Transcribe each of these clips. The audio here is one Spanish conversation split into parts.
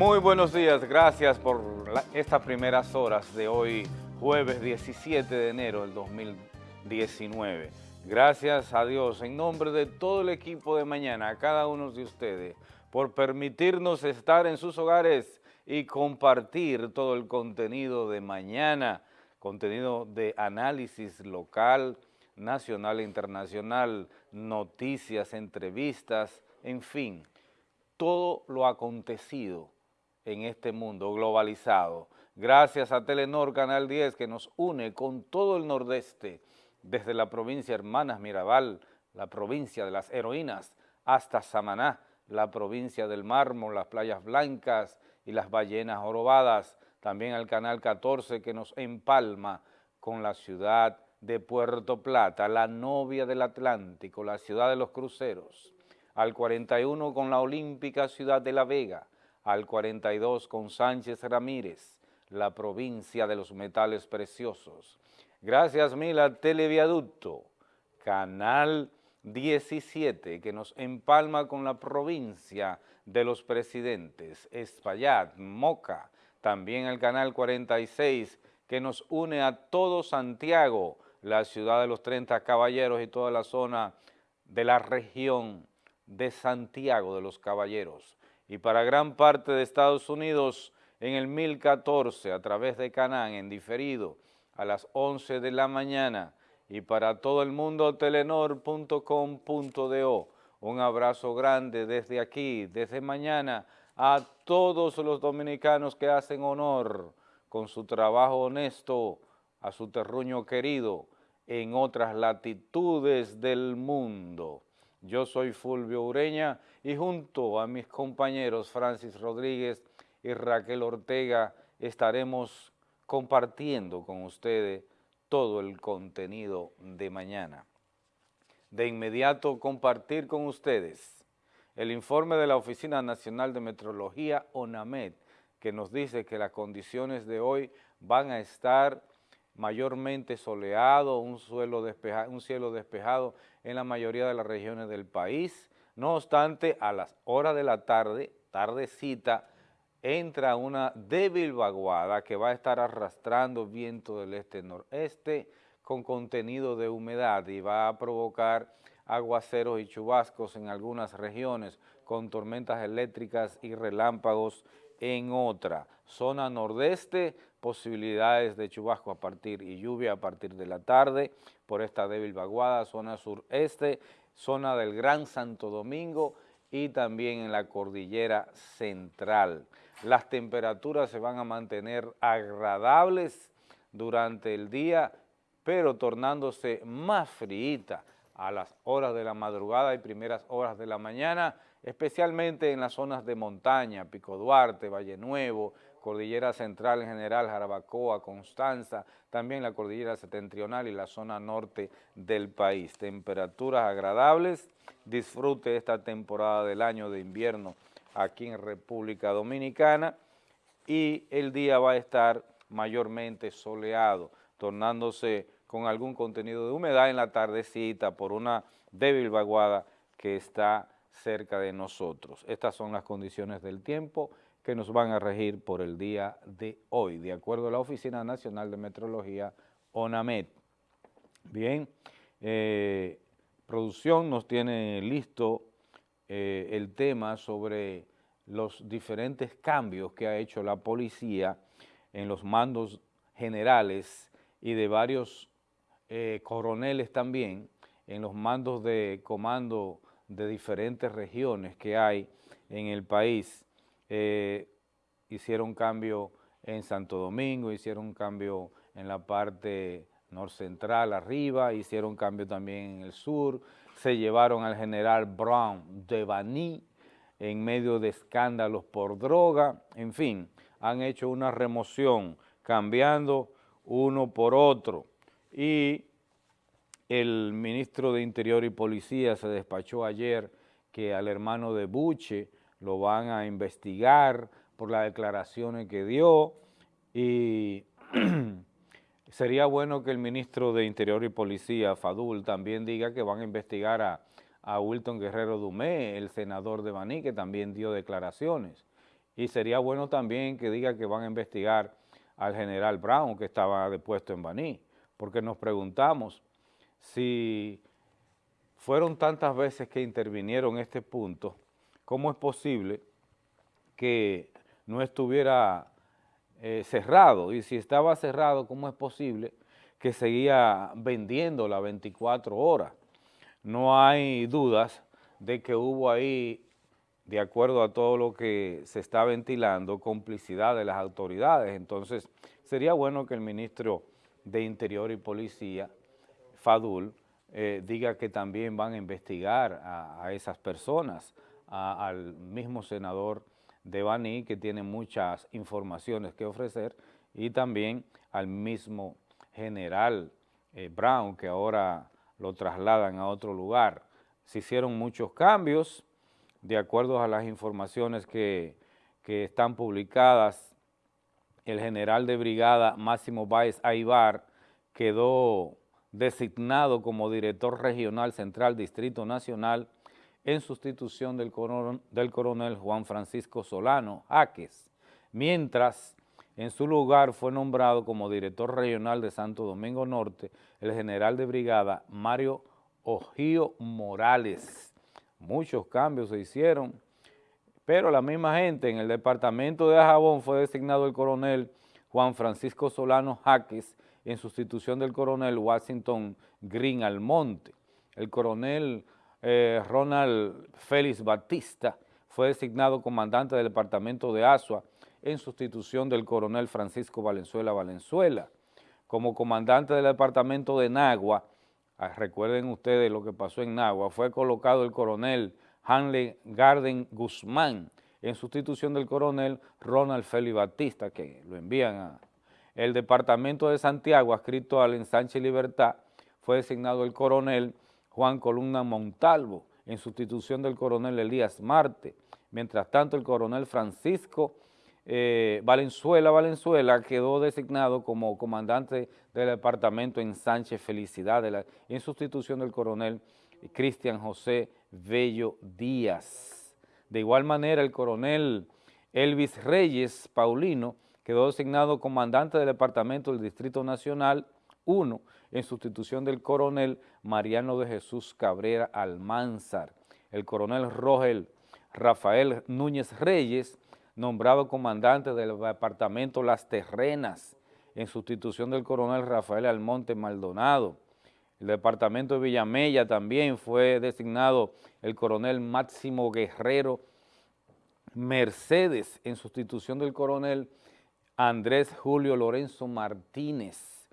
Muy buenos días, gracias por estas primeras horas de hoy, jueves 17 de enero del 2019. Gracias a Dios, en nombre de todo el equipo de mañana, a cada uno de ustedes, por permitirnos estar en sus hogares y compartir todo el contenido de mañana, contenido de análisis local, nacional e internacional, noticias, entrevistas, en fin, todo lo acontecido en este mundo globalizado. Gracias a Telenor Canal 10 que nos une con todo el nordeste, desde la provincia Hermanas Mirabal, la provincia de las heroínas, hasta Samaná, la provincia del mármol, las playas blancas y las ballenas orobadas, también al Canal 14 que nos empalma con la ciudad de Puerto Plata, la novia del Atlántico, la ciudad de los cruceros, al 41 con la olímpica ciudad de La Vega, al 42 con Sánchez Ramírez, la provincia de los metales preciosos. Gracias mil a Televiaducto, Canal 17, que nos empalma con la provincia de los presidentes, Espaillat, Moca, también el Canal 46, que nos une a todo Santiago, la ciudad de los 30 caballeros y toda la zona de la región de Santiago de los Caballeros. Y para gran parte de Estados Unidos, en el 1014, a través de Canán, en diferido, a las 11 de la mañana, y para todo el mundo, telenor.com.do. Un abrazo grande desde aquí, desde mañana, a todos los dominicanos que hacen honor con su trabajo honesto, a su terruño querido en otras latitudes del mundo. Yo soy Fulvio Ureña y junto a mis compañeros Francis Rodríguez y Raquel Ortega estaremos compartiendo con ustedes todo el contenido de mañana. De inmediato compartir con ustedes el informe de la Oficina Nacional de Metrología, ONAMED, que nos dice que las condiciones de hoy van a estar mayormente soleado, un, suelo un cielo despejado en la mayoría de las regiones del país. No obstante, a las horas de la tarde, tardecita, entra una débil vaguada que va a estar arrastrando viento del este-noreste con contenido de humedad y va a provocar aguaceros y chubascos en algunas regiones con tormentas eléctricas y relámpagos en otra. Zona nordeste, posibilidades de chubasco a partir y lluvia a partir de la tarde por esta débil vaguada, zona sureste, zona del Gran Santo Domingo y también en la cordillera central. Las temperaturas se van a mantener agradables durante el día, pero tornándose más fríita a las horas de la madrugada y primeras horas de la mañana, especialmente en las zonas de montaña, Pico Duarte, Valle Nuevo, Cordillera Central en general, Jarabacoa, Constanza, también la Cordillera Septentrional y la zona norte del país. Temperaturas agradables, disfrute esta temporada del año de invierno aquí en República Dominicana y el día va a estar mayormente soleado, tornándose con algún contenido de humedad en la tardecita por una débil vaguada que está cerca de nosotros. Estas son las condiciones del tiempo que nos van a regir por el día de hoy, de acuerdo a la Oficina Nacional de Metrología, ONAMET. Bien, eh, producción nos tiene listo eh, el tema sobre los diferentes cambios que ha hecho la policía en los mandos generales y de varios eh, coroneles también, en los mandos de comando de diferentes regiones que hay en el país. Eh, hicieron cambio en Santo Domingo, hicieron cambio en la parte norcentral arriba, hicieron cambio también en el sur, se llevaron al general Brown de Baní en medio de escándalos por droga, en fin, han hecho una remoción cambiando uno por otro. Y el ministro de Interior y Policía se despachó ayer que al hermano de Buche lo van a investigar por las declaraciones que dio y sería bueno que el ministro de Interior y Policía, Fadul, también diga que van a investigar a, a Wilton Guerrero Dumé, el senador de Baní, que también dio declaraciones. y sería bueno también que diga que van a investigar al general Brown que estaba depuesto en Baní, porque nos preguntamos si fueron tantas veces que intervinieron este punto, ¿cómo es posible que no estuviera eh, cerrado? Y si estaba cerrado, ¿cómo es posible que seguía vendiendo las 24 horas? No hay dudas de que hubo ahí de acuerdo a todo lo que se está ventilando, complicidad de las autoridades. Entonces, sería bueno que el ministro de Interior y Policía, Fadul, eh, diga que también van a investigar a, esas personas, al mismo senador de Baní, que tiene muchas informaciones que ofrecer, y también al mismo general eh, Brown, que ahora lo trasladan a otro lugar. Se hicieron muchos cambios, de acuerdo a las informaciones que, están publicadas, el general de brigada Máximo Báez Aibar quedó designado como director regional central Distrito Nacional en sustitución del coronel, Juan Francisco Solano Jaques, mientras en su lugar fue nombrado como director regional de Santo Domingo Norte el general de brigada Mario Ojío Morales. Muchos cambios se hicieron, pero la misma gente en el departamento de Ajabón fue designado el coronel Juan Francisco Solano Jaques en sustitución del coronel Washington Green Almonte. El coronel eh, Ronald Félix Batista fue designado comandante del departamento de Asua en sustitución del coronel Francisco Valenzuela Valenzuela. Como comandante del departamento de Nagua, Ah, recuerden ustedes lo que pasó en Nagua, fue colocado el coronel Hanley Garden Guzmán en sustitución del coronel Ronald Félix Batista, que lo envían a... El departamento de Santiago, adscrito al ensanche Libertad, fue designado el coronel Juan Columna Montalvo, en sustitución del coronel Elías Marte. Mientras tanto, el coronel Francisco eh, Valenzuela Valenzuela quedó designado como comandante del departamento en Sánchez Felicidad en sustitución del coronel Cristian José Bello Díaz. De igual manera, el coronel Elvis Reyes Paulino quedó designado comandante del departamento del Distrito Nacional 1 en sustitución del coronel Mariano de Jesús Cabrera Almanzar. El coronel Rogel Rafael Núñez Reyes nombrado comandante del departamento Las Terrenas, en sustitución del coronel Rafael Almonte Maldonado. El departamento de Villamella también fue designado el coronel Máximo Guerrero Mercedes, en sustitución del coronel Andrés Julio Lorenzo Martínez.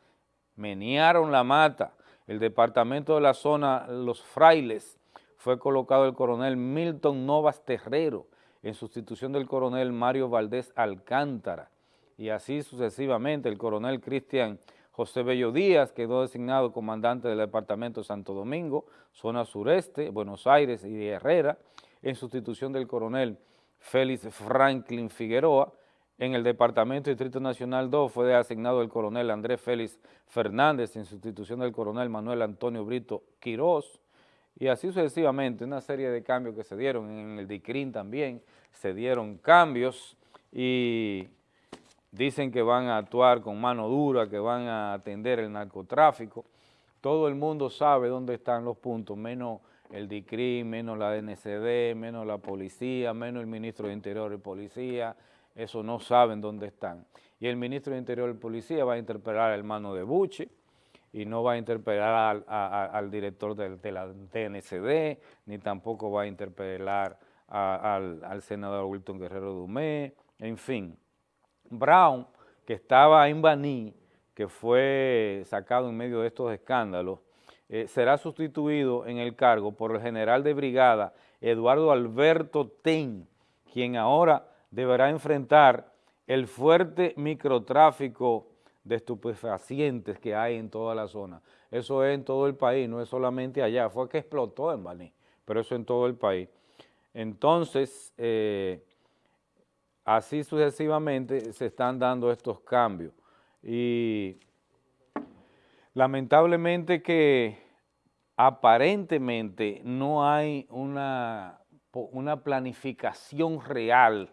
Menearon la mata. El departamento de la zona Los Frailes fue colocado el coronel Milton Novas Terrero, en sustitución del coronel Mario Valdés Alcántara, y así sucesivamente el coronel Cristian José Bello Díaz quedó designado comandante del departamento Santo Domingo, zona sureste, Buenos Aires y Herrera, en sustitución del coronel Félix Franklin Figueroa, en el Departamento Distrito Nacional 2 fue asignado el coronel Andrés Félix Fernández en sustitución del coronel Manuel Antonio Brito Quirós, y así sucesivamente, una serie de cambios que se dieron. En el DICRIN también, se dieron cambios. Y dicen que van a actuar con mano dura, que van a atender el narcotráfico. Todo el mundo sabe dónde están los puntos, menos el DICRIN, menos la DNCD, menos la policía, menos el ministro de Interior y Policía, eso no saben dónde están. Y el ministro de Interior y Policía va a interpelar al hermano de Buche, y no va a interpelar al, director de, la TNCD, ni tampoco va a interpelar al, senador Wilton Guerrero Dumé, en fin. Brown, que estaba en Baní, que fue sacado en medio de estos escándalos, eh, será sustituido en el cargo por el general de brigada Eduardo Alberto Ten, quien ahora deberá enfrentar el fuerte microtráfico de estupefacientes que hay en toda la zona. Eso es en todo el país, no es solamente allá, fue que explotó en Baní, pero eso en todo el país. Entonces, eh, así sucesivamente se están dando estos cambios y lamentablemente que aparentemente no hay una, una planificación real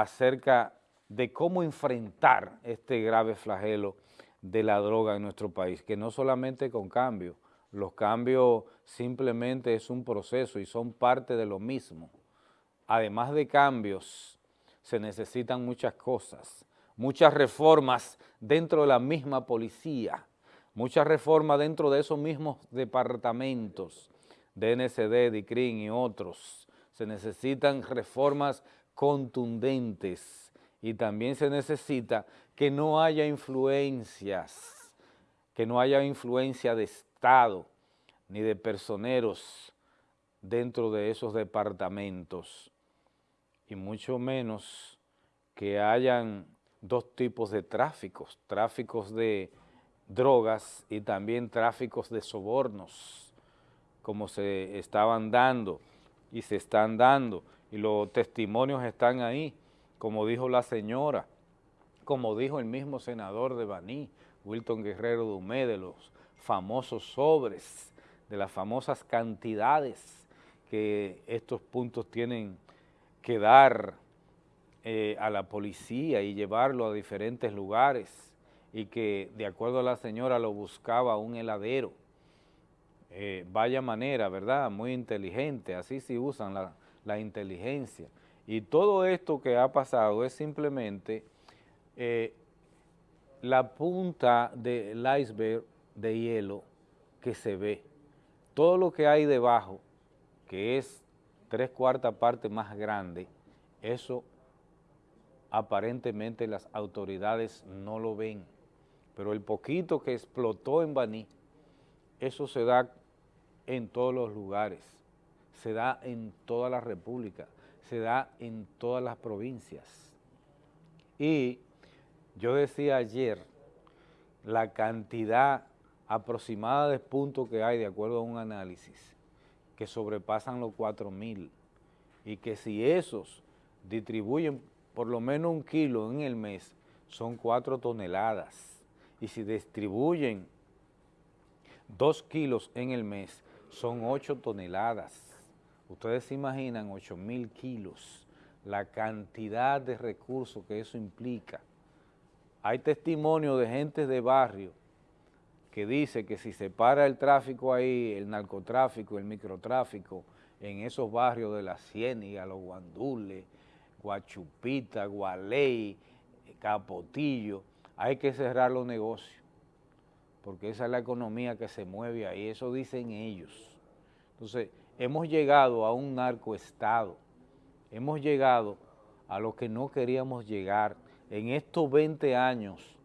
acerca de cómo enfrentar este grave flagelo de la droga en nuestro país, que no solamente con cambios, los cambios simplemente es un proceso y son parte de lo mismo. Además de cambios, se necesitan muchas cosas, muchas reformas dentro de la misma policía, muchas reformas dentro de esos mismos departamentos, DNCD, DICRIN y otros. Se necesitan reformas contundentes. Y también se necesita que no haya influencias, que no haya influencia de Estado ni de personeros dentro de esos departamentos y mucho menos que hayan dos tipos de tráficos, tráficos de drogas y también tráficos de sobornos, como se estaban dando y se están dando, y los testimonios están ahí, como dijo la señora, como dijo el mismo senador de Baní, Wilton Guerrero Dumé, de los famosos sobres, de las famosas cantidades que estos puntos tienen que dar eh, a la policía y llevarlo a diferentes lugares y que de acuerdo a la señora lo buscaba un heladero. Eh, vaya manera, ¿verdad? Muy inteligente, así sí usan la, la inteligencia. Y todo esto que ha pasado es simplemente eh, la punta del iceberg de hielo que se ve. Todo lo que hay debajo, que es tres cuartas partes más grande, eso aparentemente las autoridades no lo ven. Pero el poquito que explotó en Baní, eso se da en todos los lugares, se da en toda la república, se da en todas las provincias. Y yo decía ayer, la cantidad aproximada de puntos que hay de acuerdo a un análisis, que sobrepasan los 4.000 y que si esos distribuyen por lo menos un kilo en el mes, son 4 toneladas. Y si distribuyen 2 kilos en el mes, son 8 toneladas. Ustedes se imaginan 8 mil kilos, la cantidad de recursos que eso implica. Hay testimonio de gente de barrio que dice que si se para el tráfico ahí, el narcotráfico, el microtráfico, en esos barrios de la Ciéniga, los Guandules, Guachupita, Gualey, Capotillo, hay que cerrar los negocios, porque esa es la economía que se mueve ahí, eso dicen ellos. Entonces, hemos llegado a un narcoestado, hemos llegado a lo que no queríamos llegar. En estos 20 años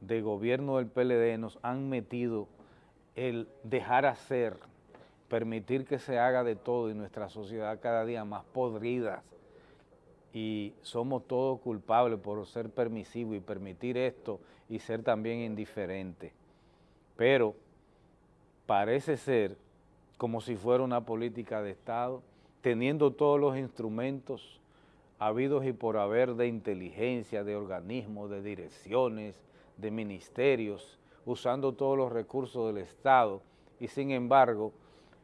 de gobierno del PLD nos han metido el dejar hacer, permitir que se haga de todo y nuestra sociedad cada día más podrida y somos todos culpables por ser permisivos y permitir esto y ser también indiferentes. Pero parece ser como si fuera una política de Estado, teniendo todos los instrumentos habidos y por haber de inteligencia, de organismos, de direcciones, de ministerios, usando todos los recursos del Estado y sin embargo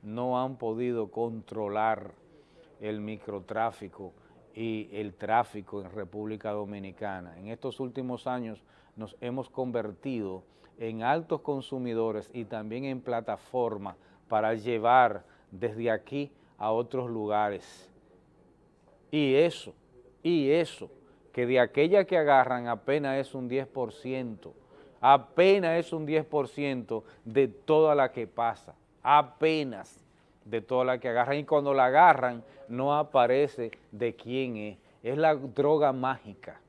no han podido controlar el microtráfico y el tráfico en República Dominicana. En estos últimos años nos hemos convertido en altos consumidores y también en plataforma para llevar desde aquí a otros lugares. Y eso, y eso, que de aquella que agarran apenas es un 10%, apenas es un 10% de toda la que pasa, apenas de toda la que agarran. Y cuando la agarran, no aparece de quién es. Es la droga mágica,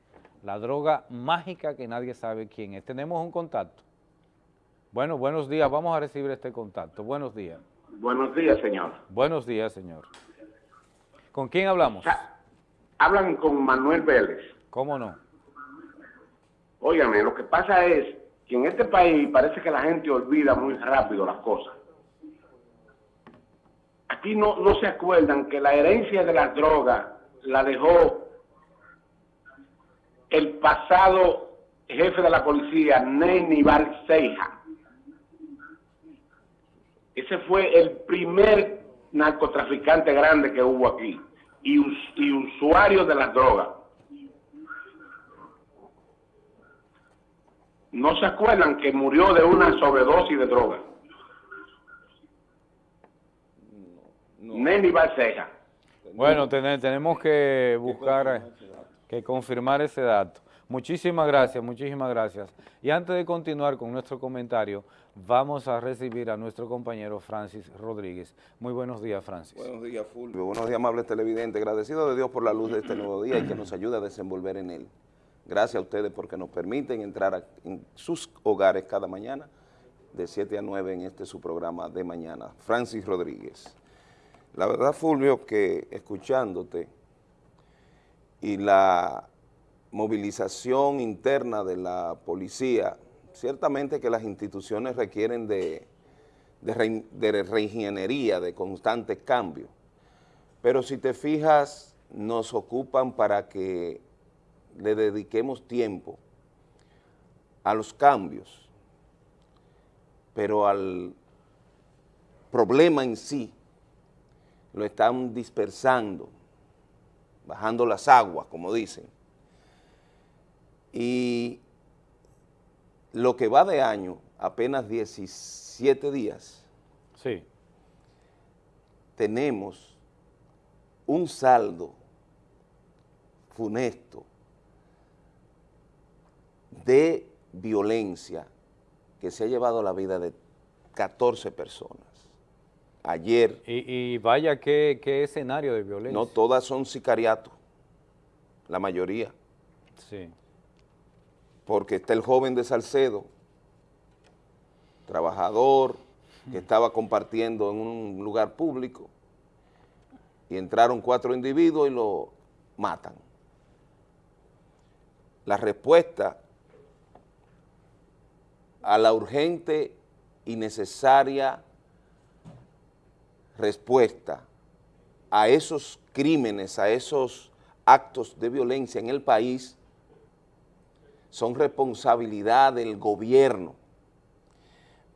la droga mágica que nadie sabe quién es. Tenemos un contacto. Bueno, buenos días. Vamos a recibir este contacto. Buenos días. Buenos días, señor. Buenos días, señor. ¿Con quién hablamos? Hablan con Manuel Vélez. ¿Cómo no? Óigame, lo que pasa es que en este país parece que la gente olvida muy rápido las cosas. Aquí no, no se acuerdan que la herencia de las drogas la dejó el pasado jefe de la policía, Ney Seija. Ese fue el primer narcotraficante grande que hubo aquí y, usuario de las drogas. No se acuerdan que murió de una sobredosis de droga. No. Nelly Bueno, tenemos que buscar, que confirmar ese dato. Muchísimas gracias, muchísimas gracias. Y antes de continuar con nuestro comentario, vamos a recibir a nuestro compañero Francis Rodríguez. Muy buenos días, Francis. Buenos días, Fulvio. Buenos días, amables televidentes. Agradecido de Dios por la luz de este nuevo día y que nos ayude a desenvolver en él. Gracias a ustedes porque nos permiten entrar en sus hogares cada mañana de 7 a 9 en este su programa de mañana. Francis Rodríguez. La verdad, Fulvio, que escuchándote y la movilización interna de la policía, ciertamente que las instituciones requieren de, de, reingeniería, de constantes cambios, pero si te fijas, nos ocupan para que le dediquemos tiempo a los cambios, pero al problema en sí lo están dispersando, bajando las aguas, como dicen. Y lo que va de año, apenas 17 días, sí. tenemos un saldo funesto de violencia que se ha llevado la vida de 14 personas. Ayer... Y, vaya qué, qué escenario de violencia. No, todas son sicariatos, la mayoría. Sí porque está el joven de Salcedo, trabajador, que estaba compartiendo en un lugar público, y entraron cuatro individuos y lo matan. La respuesta a la urgente y necesaria respuesta a esos crímenes, a esos actos de violencia en el país, son responsabilidad del gobierno.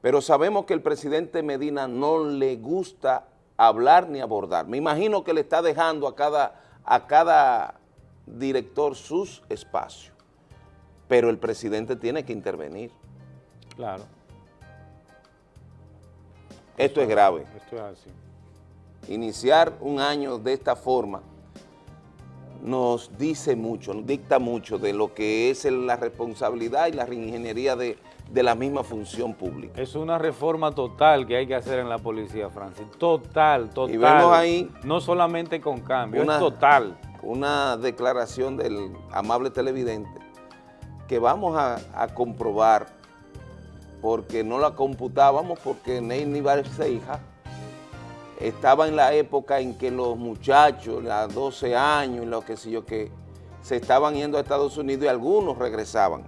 Pero sabemos que el presidente Medina no le gusta hablar ni abordar. Me imagino que le está dejando a cada, a cada director sus espacios, pero el presidente tiene que intervenir. Claro. Esto es grave. Esto es así. Iniciar un año de esta forma nos dice mucho, nos dicta mucho de lo que es la responsabilidad y la reingeniería de, la misma función pública. Es una reforma total que hay que hacer en la policía, Francis, total, total. Y vemos ahí... No solamente con cambio, es total. Una declaración del amable televidente que vamos a, comprobar porque no la computábamos porque Ney hija estaba en la época en que los muchachos, a 12 años, lo que sé yo, que se estaban yendo a Estados Unidos y algunos regresaban.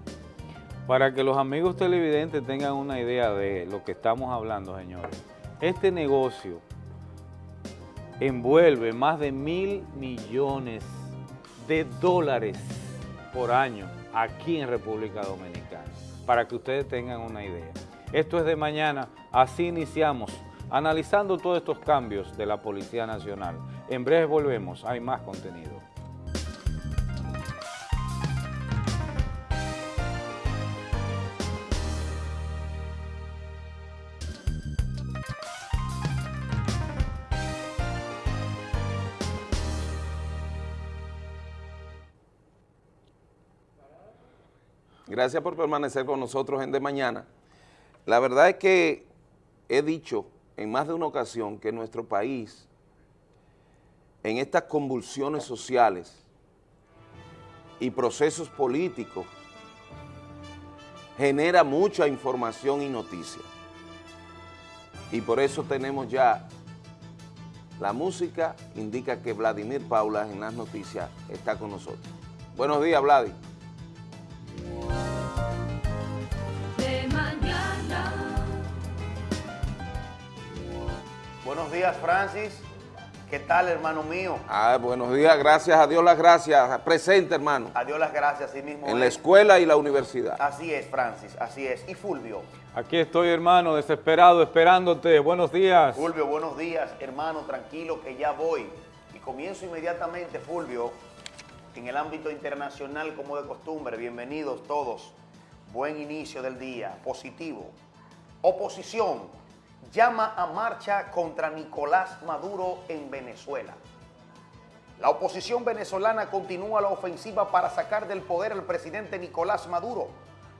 Para que los amigos televidentes tengan una idea de lo que estamos hablando, señores, este negocio envuelve más de mil millones de dólares por año aquí en República Dominicana, para que ustedes tengan una idea. Esto es de mañana, así iniciamos analizando todos estos cambios de la Policía Nacional. En breve volvemos, hay más contenido. Gracias por permanecer con nosotros en De Mañana. La verdad es que he dicho en más de una ocasión que nuestro país, en estas convulsiones sociales y procesos políticos, genera mucha información y noticia. Y por eso tenemos ya la música, indica que Vladimir Paula en las noticias está con nosotros. Buenos días, Vladimir. Buenos días, Francis. ¿Qué tal, hermano mío? Ah, buenos días, gracias a Dios las gracias. Presente, hermano. A Dios las gracias, sí mismo. En la escuela y la universidad. Así es, Francis, así es. ¿Y Fulvio? Aquí estoy, hermano, desesperado, esperándote. Buenos días. Fulvio, buenos días, hermano, tranquilo que ya voy. Y comienzo inmediatamente, Fulvio, en el ámbito internacional como de costumbre. Bienvenidos todos. Buen inicio del día, positivo. Oposición llama a marcha contra Nicolás Maduro en Venezuela. La oposición venezolana continúa la ofensiva para sacar del poder al presidente Nicolás Maduro,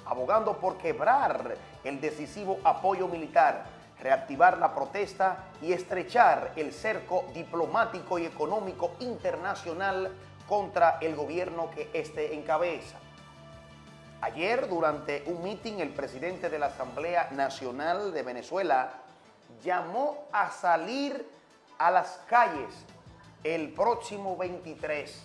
abogando por quebrar el decisivo apoyo militar, reactivar la protesta y estrechar el cerco diplomático y económico internacional contra el gobierno que éste encabeza. Ayer, durante un mitin, el presidente de la Asamblea Nacional de Venezuela llamó a salir a las calles el próximo 23.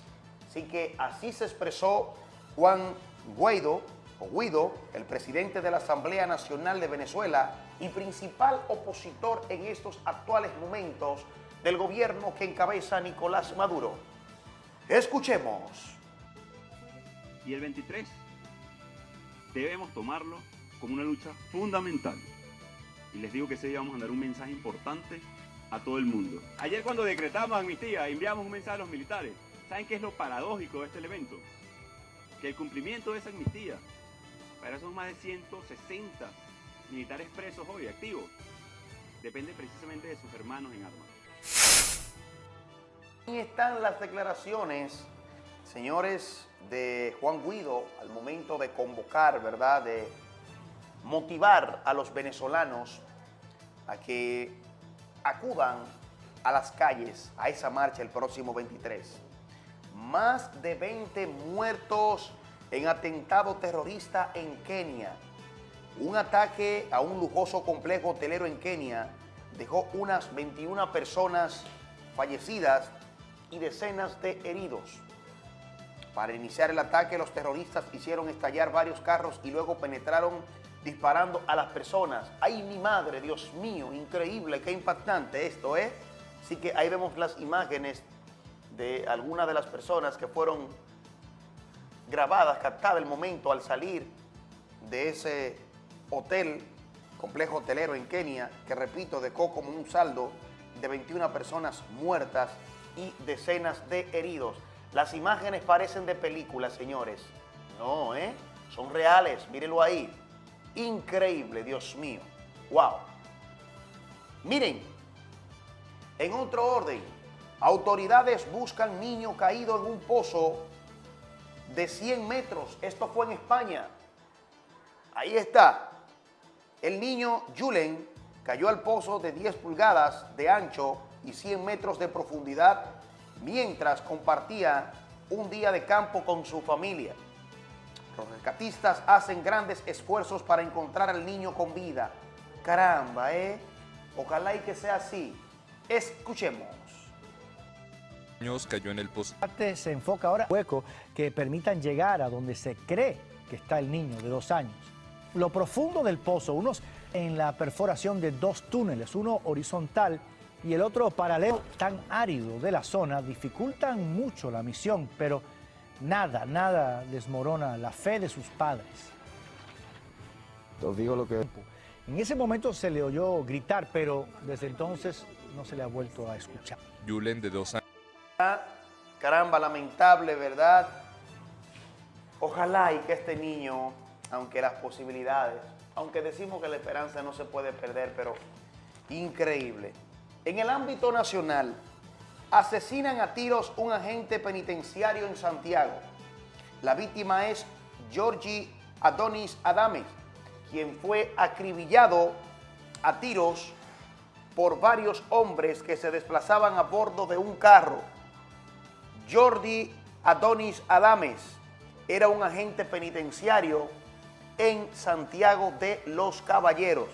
Así que así se expresó Juan Guaido, o Guido, el presidente de la Asamblea Nacional de Venezuela y principal opositor en estos actuales momentos del gobierno que encabeza Nicolás Maduro. Escuchemos. Y el 23 debemos tomarlo como una lucha fundamental. Y les digo que ese día vamos a dar un mensaje importante a todo el mundo. Ayer cuando decretamos amnistía, enviamos un mensaje a los militares. ¿Saben qué es lo paradójico de este evento? Que el cumplimiento de esa amnistía, para esos más de 160 militares presos hoy, activos, depende precisamente de sus hermanos en armas. Ahí están las declaraciones, señores, de Juan Guido al momento de convocar, ¿verdad?, motivar a los venezolanos a que acudan a las calles a esa marcha el próximo 23. Más de 20 muertos en atentado terrorista en Kenia. Un ataque a un lujoso complejo hotelero en Kenia dejó unas 21 personas fallecidas y decenas de heridos. Para iniciar el ataque, los terroristas hicieron estallar varios carros y luego penetraron disparando a las personas. ¡Ay, mi madre, Dios mío! Increíble, qué impactante esto, ¿eh? Así que ahí vemos las imágenes de algunas de las personas que fueron grabadas, captadas el momento al salir de ese hotel, complejo hotelero en Kenia, que repito, dejó como un saldo de 21 personas muertas y decenas de heridos. Las imágenes parecen de películas, señores. No, ¿eh? Son reales, mírenlo ahí. Increíble, Dios mío. ¡Wow! Miren, en otro orden, autoridades buscan niño caído en un pozo de 100 metros. Esto fue en España. Ahí está. El niño Julen cayó al pozo de 10 pulgadas de ancho y 100 metros de profundidad mientras compartía un día de campo con su familia. Los rescatistas hacen grandes esfuerzos para encontrar al niño con vida. Caramba, ¿eh? Ojalá y que sea así. Escuchemos. cayó en el pozo. Se enfoca ahora en hueco que permitan llegar a donde se cree que está el niño de dos años. Lo profundo del pozo, unos en la perforación de dos túneles, uno horizontal y el otro paralelo tan árido de la zona, dificultan mucho la misión, pero nada, nada desmorona la fe de sus padres. Os digo lo que... En ese momento se le oyó gritar, pero desde entonces no se le ha vuelto a escuchar. Julen, de dos años. Caramba, lamentable, ¿verdad? Ojalá y que este niño, aunque las posibilidades, aunque decimos que la esperanza no se puede perder, pero increíble. En el ámbito nacional, asesinan a tiros un agente penitenciario en Santiago. La víctima es Georgie Adonis Adames, quien fue acribillado a tiros por varios hombres que se desplazaban a bordo de un carro. Jordi Adonis Adames era un agente penitenciario en Santiago de los Caballeros.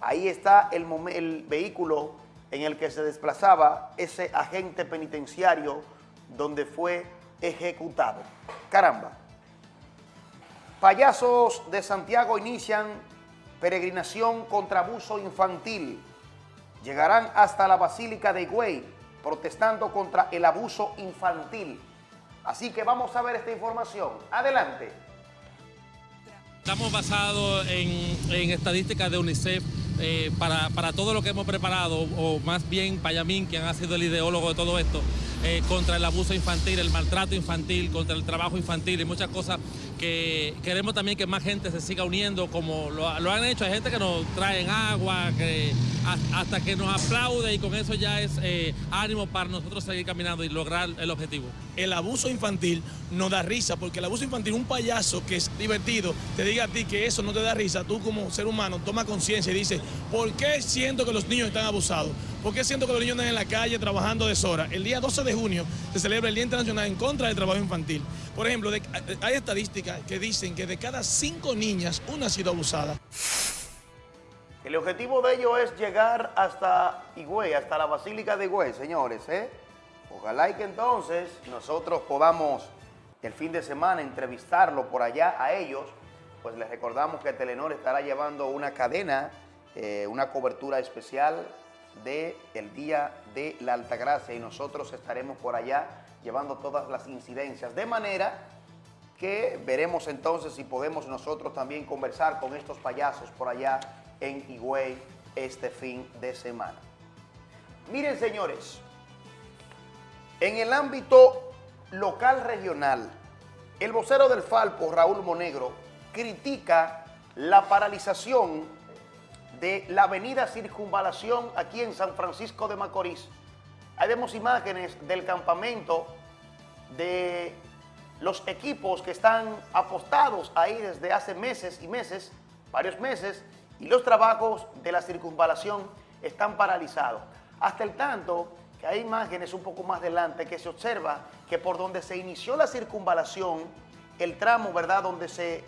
Ahí está el, el vehículo en el que se desplazaba ese agente penitenciario donde fue ejecutado. Caramba. Payasos de Santiago inician peregrinación contra abuso infantil. Llegarán hasta la Basílica de Higüey protestando contra el abuso infantil. Así que vamos a ver esta información. Adelante. Estamos basados en, en estadísticas de UNICEF eh, para, todo lo que hemos preparado, o más bien Payamín, quien ha sido el ideólogo de todo esto, eh, contra el abuso infantil, el maltrato infantil, contra el trabajo infantil y muchas cosas que que queremos también que más gente se siga uniendo como lo, han hecho. Hay gente que nos traen agua, que hasta que nos aplaude y con eso ya es eh, ánimo para nosotros seguir caminando y lograr el objetivo. El abuso infantil no da risa, porque el abuso infantil, un payaso que es divertido, te diga a ti que eso no te da risa, tú como ser humano toma conciencia y dices, ¿por qué siento que los niños están abusados? ¿Por qué siento que los niños están en la calle trabajando deshora? El día 12 de junio se celebra el Día Internacional en contra del trabajo infantil. Por ejemplo, hay estadísticas que dicen que de cada cinco niñas, una ha sido abusada. El objetivo de ello es llegar hasta Higüey, hasta la Basílica de Higüey, señores. ¿eh? Ojalá y que entonces nosotros podamos el fin de semana entrevistarlo por allá a ellos. Pues les recordamos que Telenor estará llevando una cadena, eh, una cobertura especial del el Día de la Altagracia y nosotros estaremos por allá llevando todas las incidencias. De manera que veremos entonces si podemos nosotros también conversar con estos payasos por allá en Higüey este fin de semana. Miren, señores, en el ámbito local regional, el vocero del Falpo, Raúl Monegro, critica la paralización de la avenida Circunvalación aquí en San Francisco de Macorís. Ahí vemos imágenes del campamento de los equipos que están apostados ahí desde hace meses y meses, varios meses, y los trabajos de la circunvalación están paralizados. Hasta el tanto que hay imágenes un poco más adelante que se observa que por donde se inició la circunvalación, el tramo, ¿verdad?, donde se,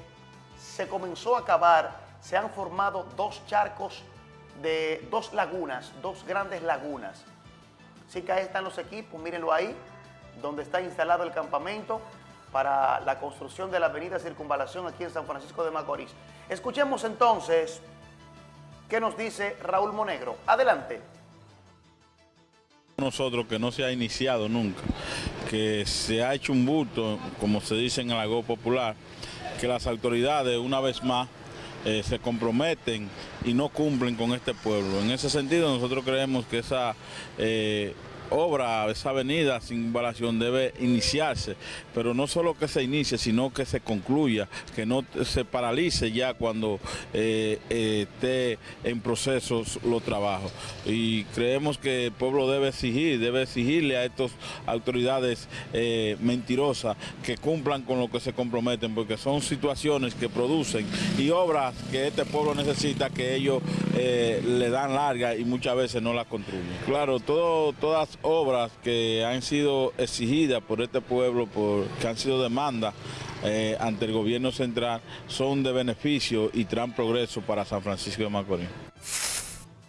se comenzó a cavar, se han formado dos charcos de dos lagunas, dos grandes lagunas. Así que ahí están los equipos, mírenlo ahí, donde está instalado el campamento para la construcción de la avenida Circunvalación aquí en San Francisco de Macorís. Escuchemos entonces ¿Qué nos dice Raúl Monegro? Adelante. Nosotros que no se ha iniciado nunca, que se ha hecho un bulto, como se dice en el lago popular, que las autoridades una vez más eh, se comprometen y no cumplen con este pueblo. En ese sentido nosotros creemos que esa eh, obra, esa avenida sin invalación debe iniciarse, pero no solo que se inicie, sino que se concluya, que no se paralice ya cuando eh, eh, esté en procesos los trabajos. Y creemos que el pueblo debe exigir, debe exigirle a estas autoridades eh, mentirosas que cumplan con lo que se comprometen, porque son situaciones que producen y obras que este pueblo necesita que ellos le dan larga y muchas veces no las construyen. Claro, todo, todas obras que han sido exigidas por este pueblo, por, que han sido demandas eh, ante el gobierno central, son de beneficio y traen progreso para San Francisco de Macorís.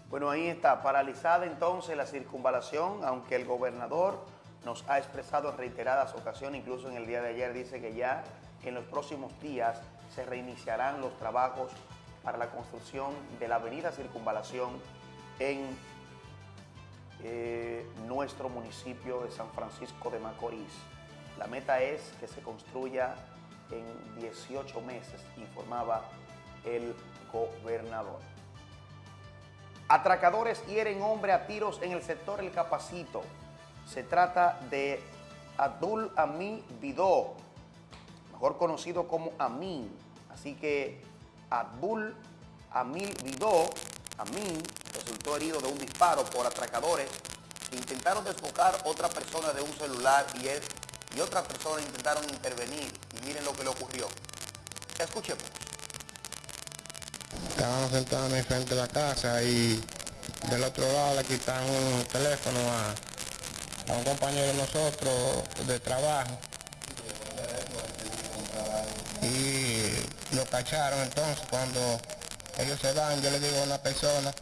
Bueno, ahí está, paralizada entonces la circunvalación, aunque el gobernador nos ha expresado en reiteradas ocasiones, incluso en el día de ayer dice que ya en los próximos días se reiniciarán los trabajos para la construcción de la avenida Circunvalación en eh, nuestro municipio de San Francisco de Macorís. La meta es que se construya en 18 meses, informaba el gobernador. Atracadores hieren hombre a tiros en el sector El Capacito. Se trata de Abdul Amin Vidó, mejor conocido como Amin. Así que Abdul Amin Vidó, Amin, resultó herido de un disparo por atracadores que intentaron desfocar otra persona de un celular y, él, y otras personas intentaron intervenir. Y miren lo que le ocurrió. Escuchemos. Estábamos sentados en frente de la casa y del otro lado le quitaron un teléfono a, a un compañero de nosotros de trabajo. Y lo cacharon entonces cuando ellos se van, yo le digo a una persona,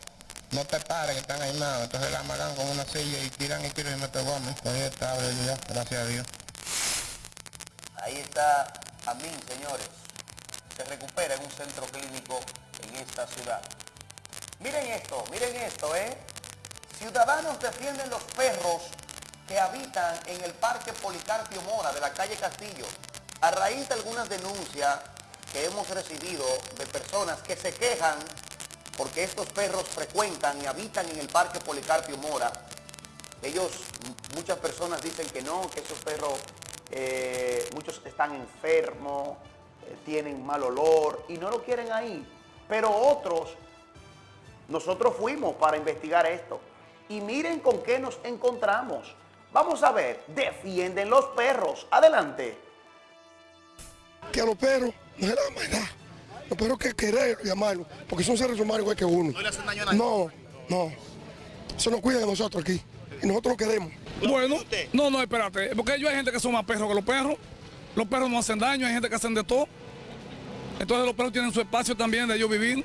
no te pares, que están aimados. Entonces la amagan con una silla y tiran y tiran y pegó a mí. Ahí está, ya, gracias a Dios. Ahí está Amin, señores. Se recupera en un centro clínico en esta ciudad. Miren esto, miren esto, ¿eh? Ciudadanos defienden los perros que habitan en el Parque Policarpio Mora de la calle Castillo. A raíz de algunas denuncias que hemos recibido de personas que se quejan porque estos perros frecuentan y habitan en el Parque Policarpio Mora. Ellos, muchas personas dicen que no, que esos perros, eh, muchos están enfermos eh, tienen mal olor y no lo quieren ahí. Pero otros, nosotros fuimos para investigar esto. Y miren con qué nos encontramos. Vamos a ver, defienden los perros. Adelante. Que a los perros no se le da perros que querer llamarlo, porque son seres humanos igual que uno. ¿No le hacen daño a nadie? No, no. Eso nos cuida de nosotros aquí. Y nosotros lo queremos. Bueno, no, no, espérate, porque ellos hay gente que son más perros que los perros. Los perros no hacen daño, hay gente que hacen de todo. Entonces los perros tienen su espacio también de ellos vivir.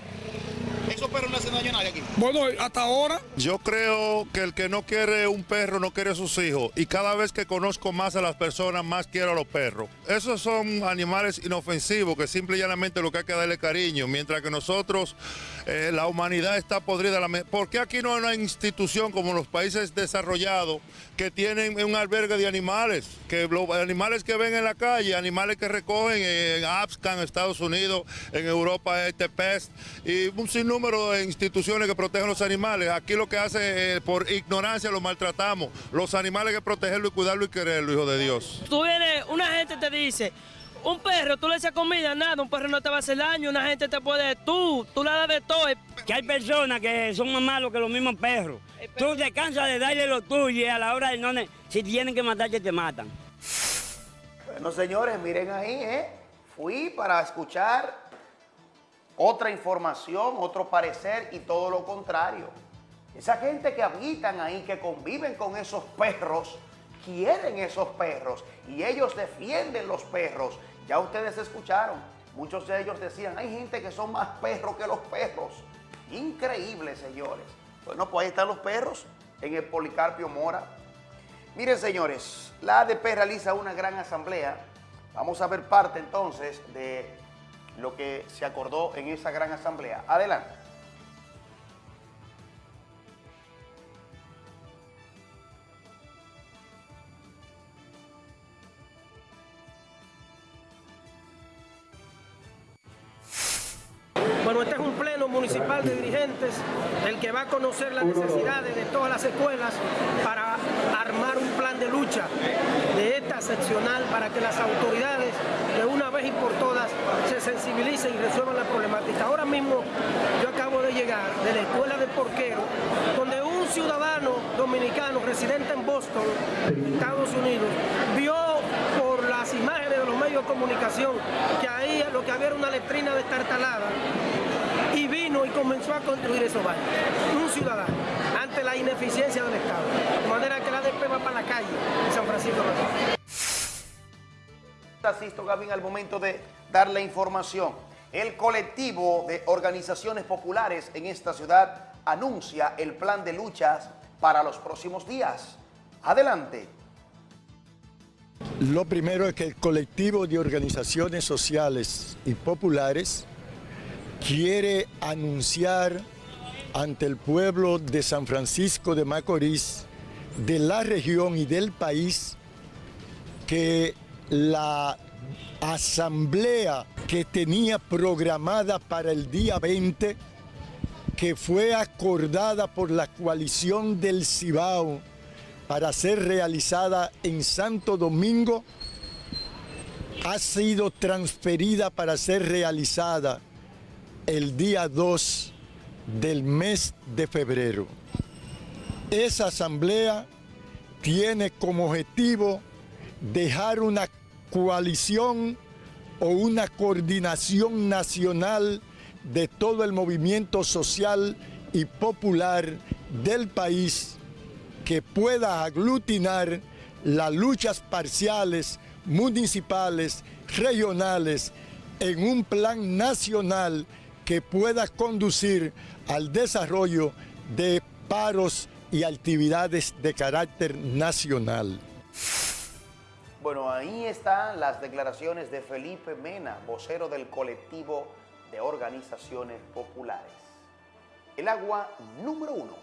¿Esos perros no hacen daño a nadie aquí? Bueno, hasta ahora. Yo creo que el que no quiere un perro no quiere a sus hijos. Y cada vez que conozco más a las personas, más quiero a los perros. Esos son animales inofensivos que simple y llanamente lo que hay que darle cariño. Mientras que nosotros, eh, la humanidad está podrida. ¿Por qué aquí no hay una institución como en los países desarrollados que tienen un albergue de animales? Que los animales que ven en la calle, animales que recogen en Abscan, Estados Unidos, en Europa, este PEST, y un sinnúmero de instituciones que protegen los animales. Aquí lo que hace, eh, por ignorancia, los maltratamos. Los animales hay que protegerlo y cuidarlo y quererlo, hijo de Dios. Tú vienes, una gente te dice, un perro, tú le echas comida, nada, un perro no te va a hacer daño, una gente te puede, tú, tú le das de todo. Que hay personas que son más malos que los mismos perros. Tú te cansas de darle lo tuyo y a la hora de no, si tienen que matarte, te matan. Bueno, señores, miren ahí, ¿eh? Fui para escuchar otra información, otro parecer y todo lo contrario. Esa gente que habitan ahí, que conviven con esos perros, quieren esos perros y ellos defienden los perros. Ya ustedes escucharon, muchos de ellos decían, hay gente que son más perros que los perros. Increíble, señores. Bueno, pues ahí están los perros en el Policarpio Mora. Miren, señores, la ADP realiza una gran asamblea. Vamos a ver parte entonces de lo que se acordó en esa gran asamblea. Adelante. Bueno, este es un municipal de dirigentes, el que va a conocer las necesidades de todas las escuelas para armar un plan de lucha de esta seccional para que las autoridades de una vez y por todas se sensibilicen y resuelvan la problemática. Ahora mismo yo acabo de llegar de la escuela de Porquero, donde un ciudadano dominicano residente en Boston, Estados Unidos, vio por las imágenes de los medios de comunicación que ahí lo que había era una letrina destartalada y vino y comenzó a construir esos baños. Un ciudadano, ante la ineficiencia del Estado. De manera que la ADP va para la calle en San Francisco de Macorís. Asisto, Gavin, al momento de dar la información. El colectivo de organizaciones populares en esta ciudad anuncia el plan de luchas para los próximos días. Adelante. Lo primero es que el colectivo de organizaciones sociales y populares quiere anunciar ante el pueblo de San Francisco de Macorís, de la región y del país, que la asamblea que tenía programada para el día 20, que fue acordada por la coalición del Cibao para ser realizada en Santo Domingo, ha sido transferida para ser realizada el día 2 del mes de febrero. Esa asamblea tiene como objetivo dejar una coalición o una coordinación nacional de todo el movimiento social y popular del país que pueda aglutinar las luchas parciales, municipales, regionales, en un plan nacional que pueda conducir al desarrollo de paros y actividades de carácter nacional. Bueno, ahí están las declaraciones de Felipe Mena, vocero del colectivo de organizaciones populares. El agua número uno,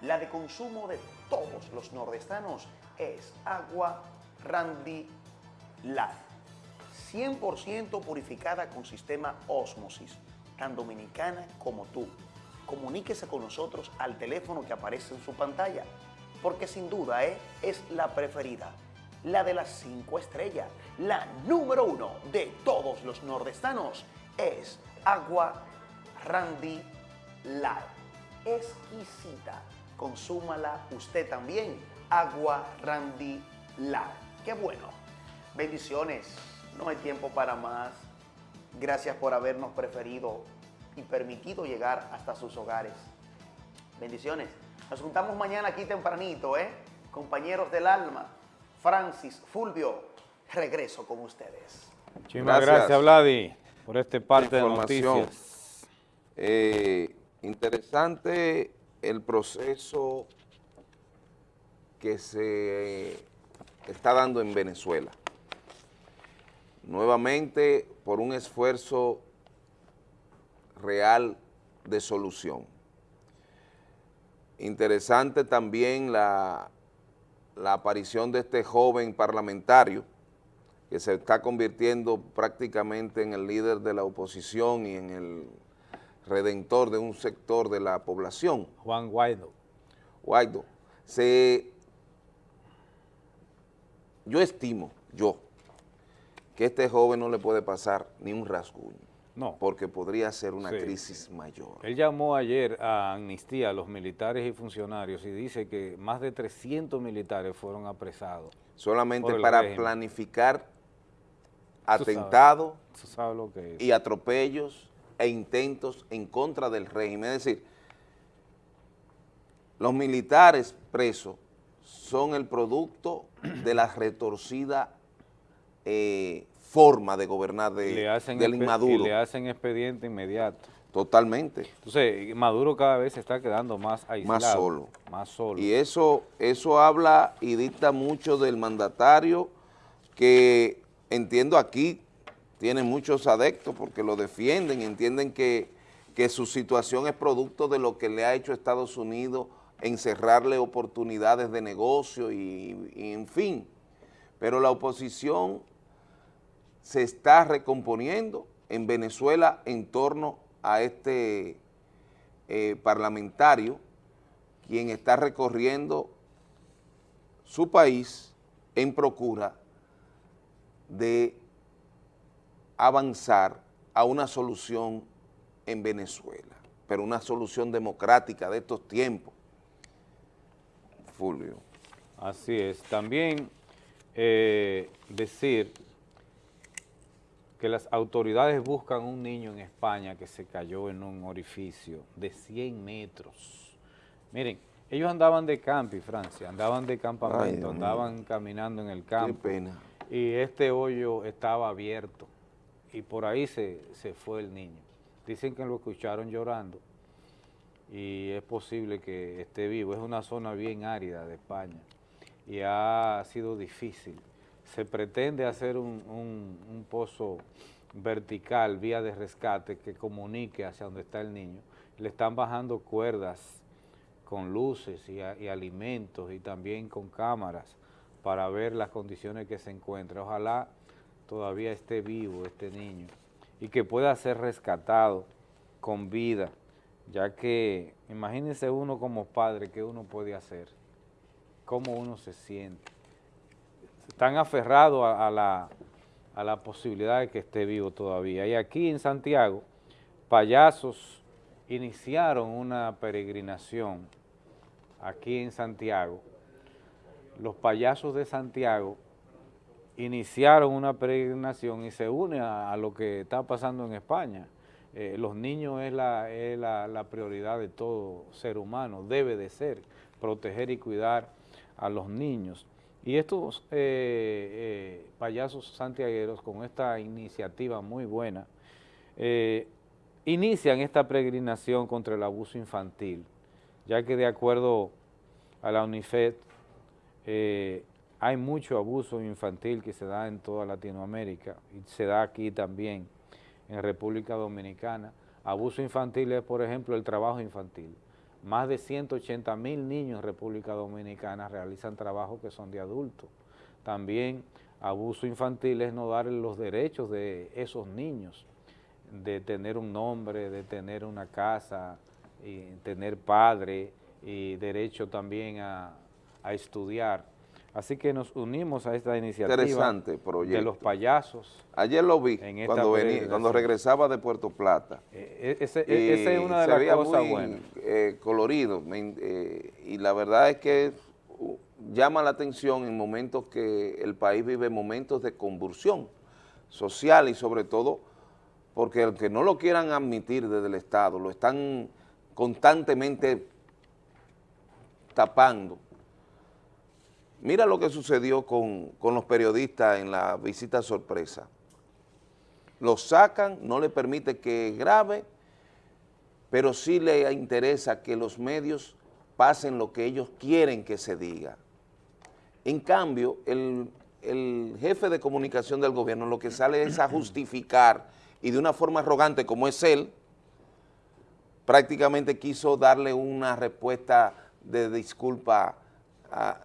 la de consumo de todos los nordestanos, es agua Randy Life. 100% purificada con sistema Osmosis, tan dominicana como tú. Comuníquese con nosotros al teléfono que aparece en su pantalla, porque sin duda ¿eh? es la preferida. la de las cinco estrellas. La número uno de todos los nordestanos es Agua Randy Light. Exquisita. Consúmala usted también. Agua Randy Light. Qué bueno. Bendiciones. No hay tiempo para más. Gracias por habernos preferido y permitido llegar hasta sus hogares. Bendiciones. Nos juntamos mañana aquí tempranito, ¿eh? Compañeros del alma. Francis, Fulvio, regreso con ustedes. Muchísimas gracias, Vladi, por este parte de información. noticias. Eh, interesante el proceso que se está dando en Venezuela. Nuevamente, por un esfuerzo real de solución. Interesante también la, la aparición de este joven parlamentario que se está convirtiendo prácticamente en el líder de la oposición y en el redentor de un sector de la población. Juan Guaido. Guaido. Se, yo estimo, yo, que a este joven no le puede pasar ni un rasguño. No. Porque podría ser una Sí. crisis mayor. Él llamó ayer a amnistía a los militares y funcionarios y dice que más de 300 militares fueron apresados. Solamente para régimen. planificar atentados y atropellos e intentos en contra del régimen. Es decir, los militares presos son el producto de la retorcida eh, forma de gobernar de, le hacen del inmaduro. y le hacen expediente inmediato. Totalmente. Entonces, Maduro cada vez se está quedando más aislado. Más solo. Más solo. Y eso, eso habla y dicta mucho del mandatario que entiendo aquí tiene muchos adeptos porque lo defienden, entienden que, que su situación es producto de lo que le ha hecho Estados Unidos en cerrarle oportunidades de negocio y, y en fin. Pero la oposición se está recomponiendo en Venezuela en torno a este eh, parlamentario quien está recorriendo su país en procura de avanzar a una solución en Venezuela, pero una solución democrática de estos tiempos. Fulvio. Así es. También eh, decir que las autoridades buscan un niño en España que se cayó en un orificio de 100 metros. Miren, ellos andaban de campi, Francia, andaban de campamento, andaban caminando en el campo. pena. Y este hoyo estaba abierto y por ahí se, se fue el niño. Dicen que lo escucharon llorando y es posible que esté vivo. Es una zona bien árida de España y ha sido difícil. Se pretende hacer un, pozo vertical, vía de rescate, que comunique hacia donde está el niño. Le están bajando cuerdas con luces y, y alimentos y también con cámaras para ver las condiciones que se encuentra. Ojalá todavía esté vivo este niño y que pueda ser rescatado con vida, ya que imagínense uno como padre que uno puede hacer, cómo uno se siente. Están aferrados a, la, a la posibilidad de que esté vivo todavía. Y aquí en Santiago, payasos iniciaron una peregrinación aquí en Santiago. Los payasos de Santiago iniciaron una peregrinación y se une a, a lo que está pasando en España. Eh, los niños es, la, es la, la prioridad de todo ser humano, debe de ser, proteger y cuidar a los niños. Y estos eh, eh, payasos santiagueros con esta iniciativa muy buena, eh, inician esta peregrinación contra el abuso infantil, ya que de acuerdo a la UNIFED, eh, hay mucho abuso infantil que se da en toda Latinoamérica y se da aquí también en República Dominicana. Abuso infantil es, por ejemplo, el trabajo infantil. Más de 180 mil niños en República Dominicana realizan trabajos que son de adultos. También abuso infantil es no darle los derechos de esos niños, de tener un nombre, de tener una casa, y tener padre y derecho también a estudiar. Así que nos unimos a esta iniciativa Interesante proyecto. de los payasos. Ayer lo vi cuando, venía, cuando regresaba de Puerto Plata. Eh, ese- Y esa es una de las cosas muy, buenas. eh, colorido. me- eh, y la verdad es que llama la atención en momentos que el país vive momentos de convulsión social y sobre todo porque aunque no lo quieran admitir desde el Estado, lo están constantemente tapando. Mira lo que sucedió con, con los periodistas en la visita sorpresa. Los sacan, no le permite que grabe, pero sí le interesa que los medios pasen lo que ellos quieren que se diga. En cambio, el, el jefe de comunicación del gobierno lo que sale es a justificar y de una forma arrogante como es él, prácticamente quiso darle una respuesta de disculpa, a-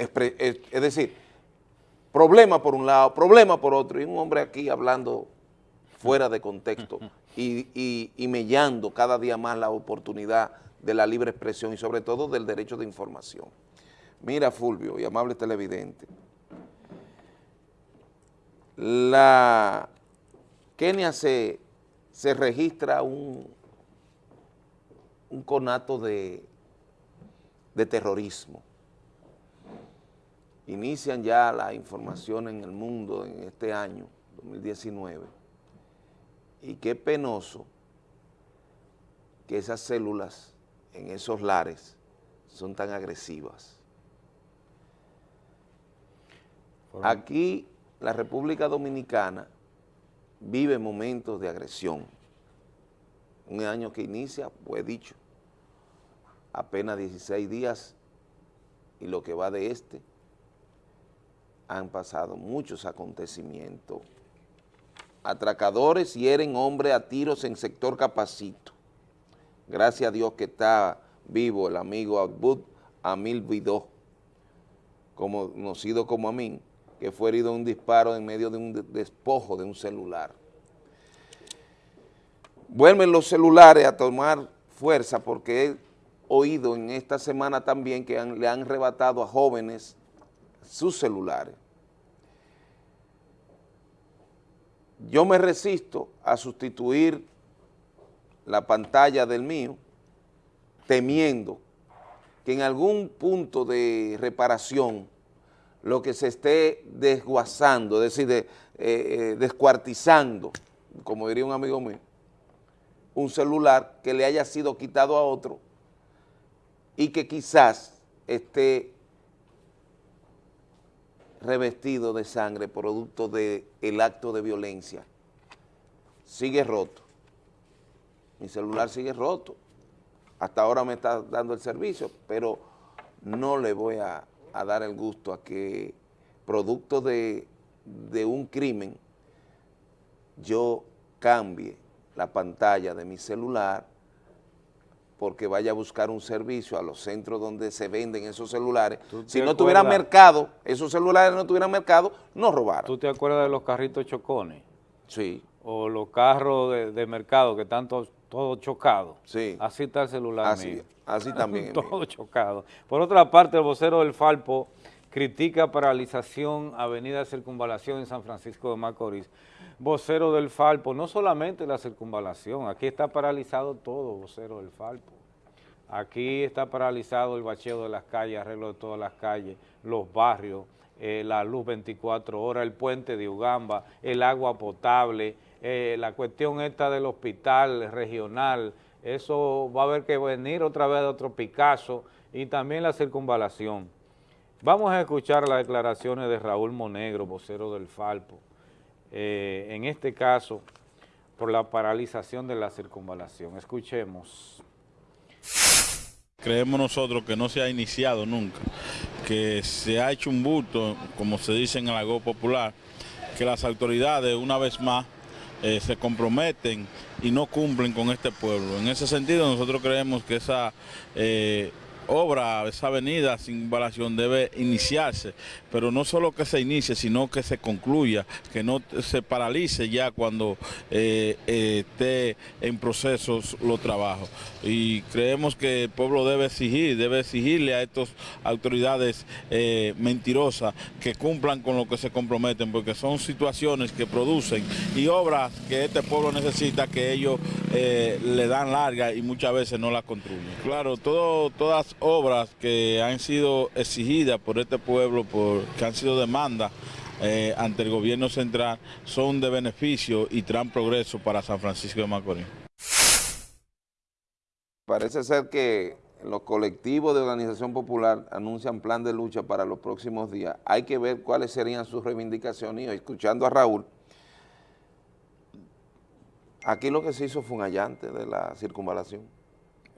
es es decir, problema por un lado, problema por otro, y un hombre aquí hablando fuera de contexto y, y, y mellando cada día más la oportunidad de la libre expresión y sobre todo del derecho de información. Mira, Fulvio y amable televidente, la Kenia se, se registra un, un conato de, de terrorismo. Inician ya la información en el mundo en este año, 2019, y qué penoso que esas células en esos lares son tan agresivas. Aquí la República Dominicana vive momentos de agresión. Un año que inicia, pues dicho, apenas 16 días y lo que va de este, han pasado muchos acontecimientos. Atracadores hieren hombre a tiros en sector Capacito. Gracias a Dios que está vivo el amigo Abud Amil Vidó, como, conocido como Amin, que fue herido en un disparo en medio de un de- despojo de un celular. Vuelven los celulares a tomar fuerza porque he oído en esta semana también que le han arrebatado a jóvenes sus celulares. Yo me resisto a sustituir la pantalla del mío temiendo que en algún punto de reparación lo que se esté desguazando, es decir, de, eh, eh, descuartizando, como diría un amigo mío, un celular que le haya sido quitado a otro y que quizás esté revestido de sangre producto del acto de violencia. Sigue roto. Mi celular sigue roto. Hasta ahora me está dando el servicio, pero no le voy a, a dar el gusto a que producto de, de un crimen yo cambie la pantalla de mi celular porque vaya a buscar un servicio a los centros donde se venden esos celulares. Si no tuviera mercado, esos celulares no tuvieran mercado, no robaran. ¿Tú te acuerdas de los carritos chocones? Sí. O los carros de, de mercado que están todos todos chocados. Sí. Así está el celular Así- mío. así también Todo chocado. Por otra parte, el vocero del Falpo critica paralización Avenida Circunvalación en San Francisco de Macorís. Vocero del Falpo, no solamente la circunvalación, aquí está paralizado todo, vocero del Falpo. Aquí está paralizado el bacheo de las calles, arreglo de todas las calles, los barrios, eh, la luz 24 horas, el puente de Ugamba, el agua potable, eh, la cuestión esta del hospital regional, eso va a haber que venir otra vez de otro Picasso y también la circunvalación. Vamos a escuchar las declaraciones de Raúl Monegro, vocero del Falpo, eh, en este caso por la paralización de la circunvalación. Escuchemos. Creemos nosotros que no se ha iniciado nunca, que se ha hecho un bulto, como se dice en el agó popular, que las autoridades una vez más eh, se comprometen y no cumplen con este pueblo. En ese sentido nosotros creemos que esa eh, obra, esa avenida sin invasión debe iniciarse, pero no solo que se inicie, sino que se concluya, que no se paralice ya cuando eh, eh, esté en procesos los trabajos. Y creemos que el pueblo debe exigir, debe exigirle a estas autoridades eh, mentirosas que cumplan con lo que se comprometen, porque son situaciones que producen y obras que este pueblo necesita que ellos le dan larga y muchas veces no las construyen. Claro, todas obras que han sido exigidas por este pueblo, por, que han sido demandas eh, ante el gobierno central, son de beneficio y traen progreso para San Francisco de Macorís. Parece ser que los colectivos de organización popular anuncian plan de lucha para los próximos días. Hay que ver cuáles serían sus reivindicaciones y escuchando a Raúl, aquí lo que se hizo fue un allante de la circunvalación.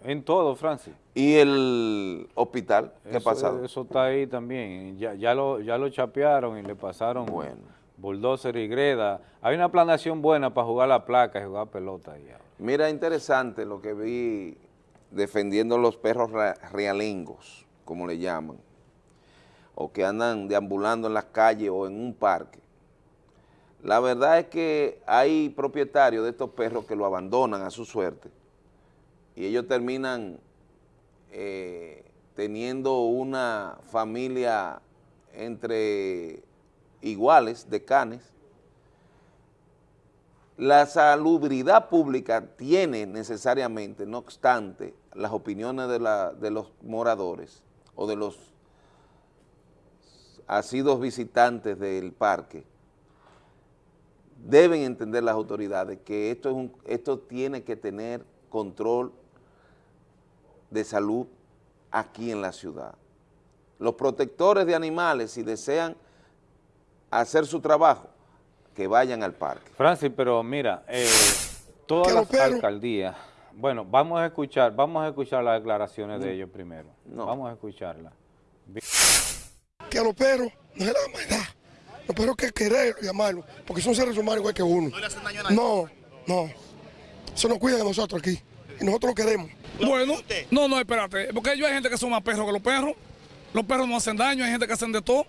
En todo, Francis. ¿Y el hospital? ¿Qué ha pasado? Eso está ahí también. Ya, ya, lo, ya lo chapearon y le pasaron bueno. bulldozer y greda. Hay una planación buena para jugar la placa y jugar pelota. Ahí. Mira, interesante lo que vi defendiendo los perros realengos, como le llaman, o que andan deambulando en las calles o en un parque. La verdad es que hay propietarios de estos perros que lo abandonan a su suerte y ellos terminan eh, teniendo una familia entre iguales de canes, la salubridad pública tiene necesariamente, no obstante, las opiniones de, de los moradores o de los asidos visitantes del parque, deben entender las autoridades que esto, es esto tiene que tener control de salud aquí en la ciudad. Los protectores de animales, si desean hacer su trabajo, que vayan al parque. Francis, pero mira, eh, todas las alcaldías, bueno, vamos a escuchar, vamos a escuchar las declaraciones de ellos primero. Vamos a escucharlas. Que a los perros no es la maldad. Los perros que querer llamarlo, porque son seres humanos igual que uno. ¿No le hacen daño a nadie? No, no. Eso nos cuida de nosotros aquí. Y nosotros lo queremos. Bueno, no, no, espérate, porque yo hay gente que son más perros que los perros. Los perros no hacen daño, hay gente que hacen de todo.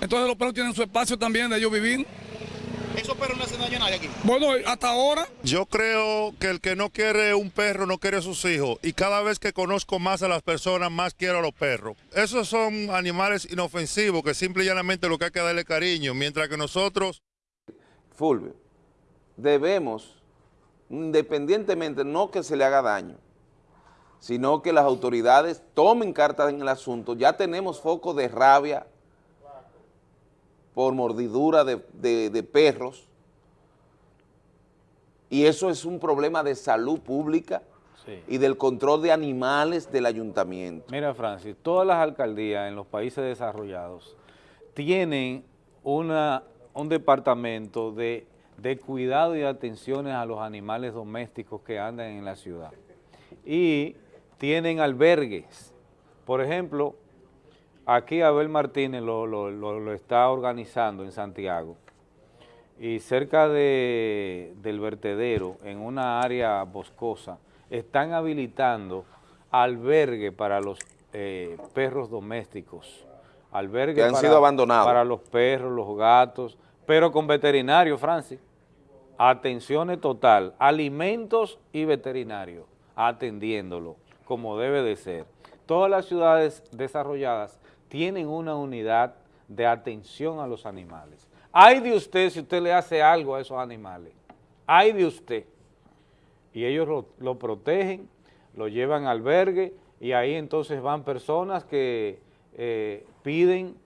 Entonces los perros tienen su espacio también de ellos vivir. ¿Esos perros no hacen daño a nadie aquí? Bueno, hasta ahora. Yo creo que el que no quiere un perro no quiere a sus hijos. Y cada vez que conozco más a las personas, más quiero a los perros. Esos son animales inofensivos que simple y llanamente lo que hay que darle cariño. Mientras que nosotros... Fulvio, debemos, independientemente, no que se le haga daño, sino que las autoridades tomen cartas en el asunto. Ya tenemos focos de rabia por mordidura de, perros y eso es un problema de salud pública y del control de animales del ayuntamiento. Mira, Francis, todas las alcaldías en los países desarrollados tienen una, un departamento de, de cuidado y atenciones a los animales domésticos que andan en la ciudad. Y tienen albergues. Por ejemplo, aquí Abel Martínez lo, está organizando en Santiago y cerca de, del vertedero, en una área boscosa, están habilitando albergue para los eh, perros domésticos. Albergue que han sido abandonados. Para los perros, los gatos, pero con veterinario, Francis. Atenciones total, alimentos y veterinario, atendiéndolo como debe de ser. Todas las ciudades desarrolladas tienen una unidad de atención a los animales. Hay de usted si usted le hace algo a esos animales. Hay de usted. Y ellos lo, protegen, lo llevan al albergue y ahí entonces van personas que eh, piden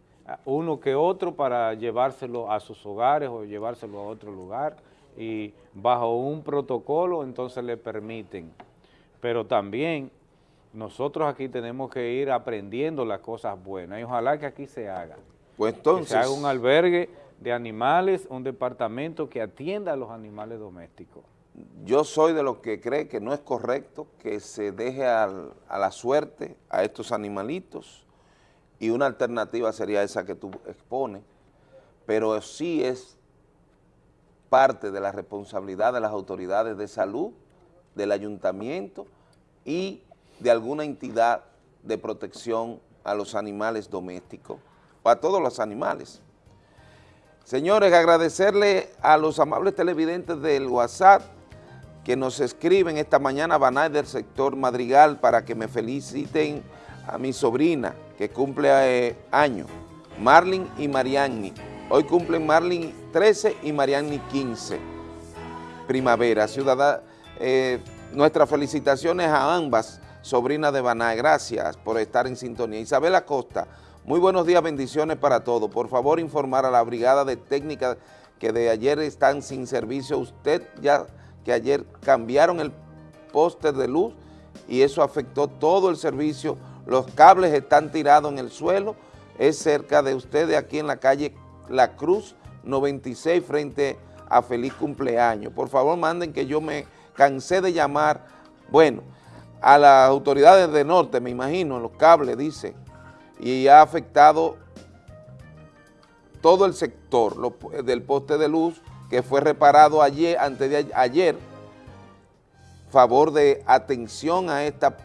uno que otro para llevárselo a sus hogares o llevárselo a otro lugar y bajo un protocolo entonces le permiten. Pero también nosotros aquí tenemos que ir aprendiendo las cosas buenas y ojalá que aquí se haga. Pues entonces... Que se haga un albergue de animales, un departamento que atienda a los animales domésticos. Yo soy de los que cree que no es correcto que se deje a la suerte a estos animalitos y una alternativa sería esa que tú expones, pero sí es parte de la responsabilidad de las autoridades de salud, del ayuntamiento y de alguna entidad de protección a los animales domésticos, o a todos los animales. Señores, agradecerle a los amables televidentes del WhatsApp que nos escriben esta mañana, Banay del sector Madrigal, para que me feliciten a mi sobrina, que cumple eh, años, Marlin y Marianni. Hoy cumplen Marlin 13 y Marianni 15. Primavera, ciudadana. Eh, nuestras felicitaciones a ambas sobrinas de Banay. Gracias por estar en sintonía. Isabel Acosta, muy buenos días, bendiciones para todos. Por favor, informar a la brigada de técnica que de ayer están sin servicio. Usted ya que ayer cambiaron el póster de luz y eso afectó todo el servicio. Los cables están tirados en el suelo. Es cerca de ustedes aquí en la calle La Cruz 96 frente a Feliz Cumpleaños. Por favor, manden que yo me cansé de llamar, bueno, a las autoridades de norte, me imagino, los cables, dice, y ha afectado todo el sector del poste de luz que fue reparado ayer, antes de ayer, favor de atención a esta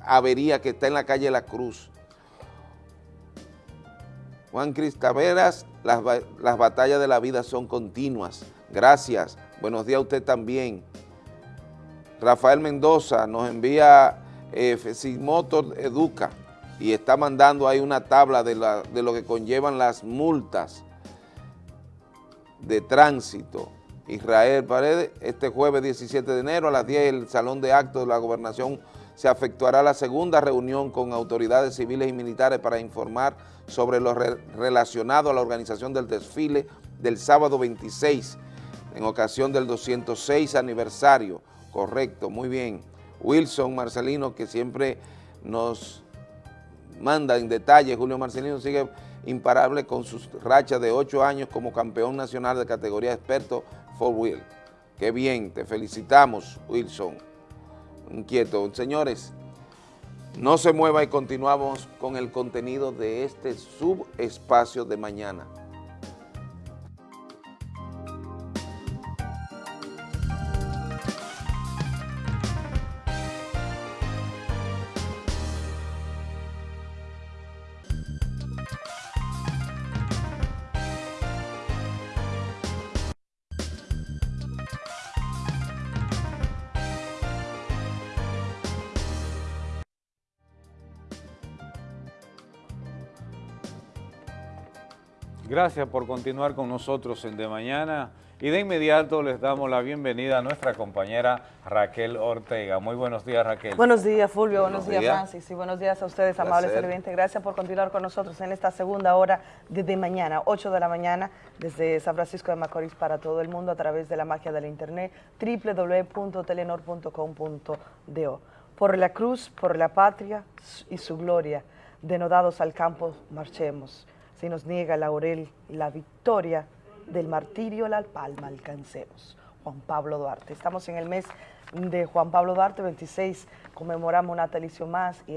avería que está en la calle La Cruz. Juan Cristaveras, las, las batallas de la vida son continuas. Gracias. Buenos días a usted también. Rafael Mendoza nos envía eh, Motor Educa y está mandando ahí una tabla de, lo que conllevan las multas de tránsito. Israel Paredes, este jueves 17 de enero a las 10 el Salón de Actos de la Gobernación se efectuará la segunda reunión con autoridades civiles y militares para informar sobre lo relacionado a la organización del desfile del sábado 26 en ocasión del 206 aniversario. Correcto, muy bien. Wilson Marcelino, que siempre nos manda en detalle, Julio Marcelino sigue imparable con sus rachas de ocho años como campeón nacional de categoría experto for wheel. Qué bien, te felicitamos, Wilson. Inquieto. Señores, no se mueva y continuamos con el contenido de este subespacio de mañana. Gracias por continuar con nosotros en De Mañana y de inmediato les damos la bienvenida a nuestra compañera Raquel Ortega. Muy buenos días Raquel. Buenos días Fulvio, buenos, días, Francis y buenos días a ustedes amables televidentes. Gracias por continuar con nosotros en esta segunda hora de De Mañana, 8 de la mañana desde San Francisco de Macorís para todo el mundo a través de la magia del internet www.telenor.com.do. Por la cruz, por la patria y su gloria, denodados al campo marchemos si nos niega laurel y la victoria del martirio la palma alcancemos. Juan Pablo Duarte. Estamos en el mes de Juan Pablo Duarte, 26, conmemoramos natalicio más y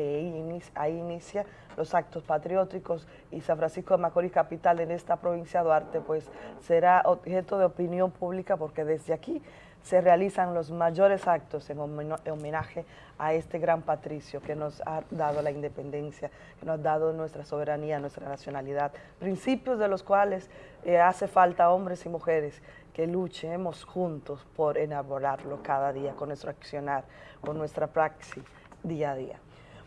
ahí inicia, los actos patrióticos y San Francisco de Macorís, capital en esta provincia de Duarte, pues será objeto de opinión pública porque desde aquí se realizan los mayores actos en homenaje a este gran patricio que nos ha dado la independencia, que nos ha dado nuestra soberanía, nuestra nacionalidad, principios de los cuales eh, hace falta hombres y mujeres que luchemos juntos por enamorarlo cada día con nuestro accionar, con nuestra praxis día a día.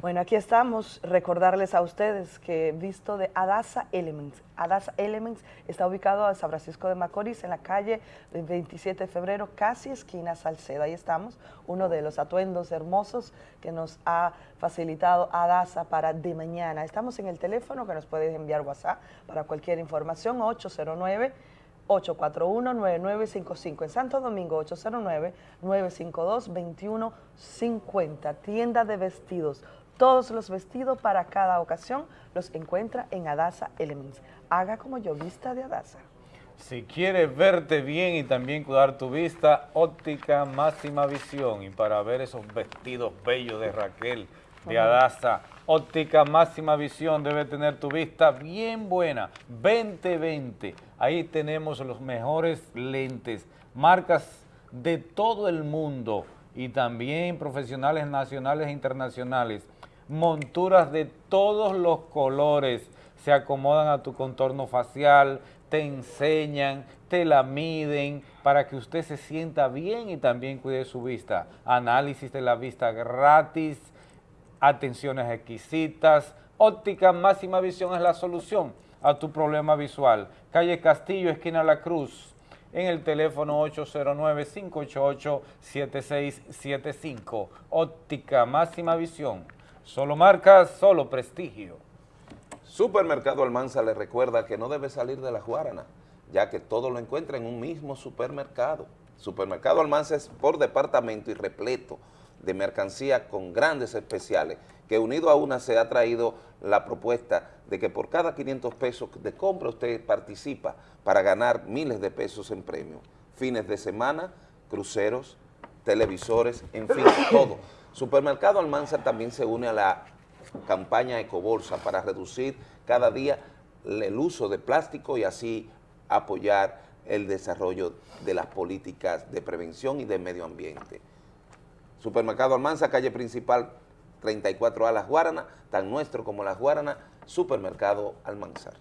Bueno, aquí estamos, recordarles a ustedes que visto de Adasa Elements. Adasa Elements está ubicado en San Francisco de Macorís, en la calle 27 de febrero, casi esquina Salcedo. Ahí estamos, uno de los atuendos hermosos que nos ha facilitado Adasa para de mañana. Estamos en el teléfono que nos puedes enviar WhatsApp para cualquier información, 809 841-9955. En Santo Domingo, 809-952-2150. Tienda de vestidos todos los vestidos para cada ocasión los encuentra en Adasa Elements. Haga como yo, vista de Adasa. Si quieres verte bien y también cuidar tu vista, óptica máxima visión. Y para ver esos vestidos bellos de Raquel, de Adasa, óptica máxima visión debe tener tu vista bien buena, 2020. Ahí tenemos los mejores lentes, marcas de todo el mundo y también profesionales nacionales e internacionales monturas de todos los colores, se acomodan a tu contorno facial, te enseñan, te la miden para que usted se sienta bien y también cuide su vista. Análisis de la vista gratis, atenciones exquisitas, óptica máxima visión es la solución a tu problema visual. Calle Castillo, esquina La Cruz, en el teléfono 809-588-7675. Óptica máxima visión. Solo marcas, solo prestigio. Supermercado Almanza le recuerda que no debe salir de la Guarana, ya que todo lo encuentra en un mismo supermercado. Supermercado Almanza es por departamento y repleto de mercancía con grandes especiales, que unido a una se ha traído la propuesta de que por cada 500 pesos de compra usted participa para ganar miles de pesos en premios. Fines de semana, cruceros, televisores, en fin, todo. Supermercado Almanza también se une a la campaña Ecobolsa para reducir cada día el uso de plástico y así apoyar el desarrollo de las políticas de prevención y de medio ambiente. Supermercado Almanza, calle principal 34A Las Guaranas, tan nuestro como Las Guaranas, Supermercado Almanzar.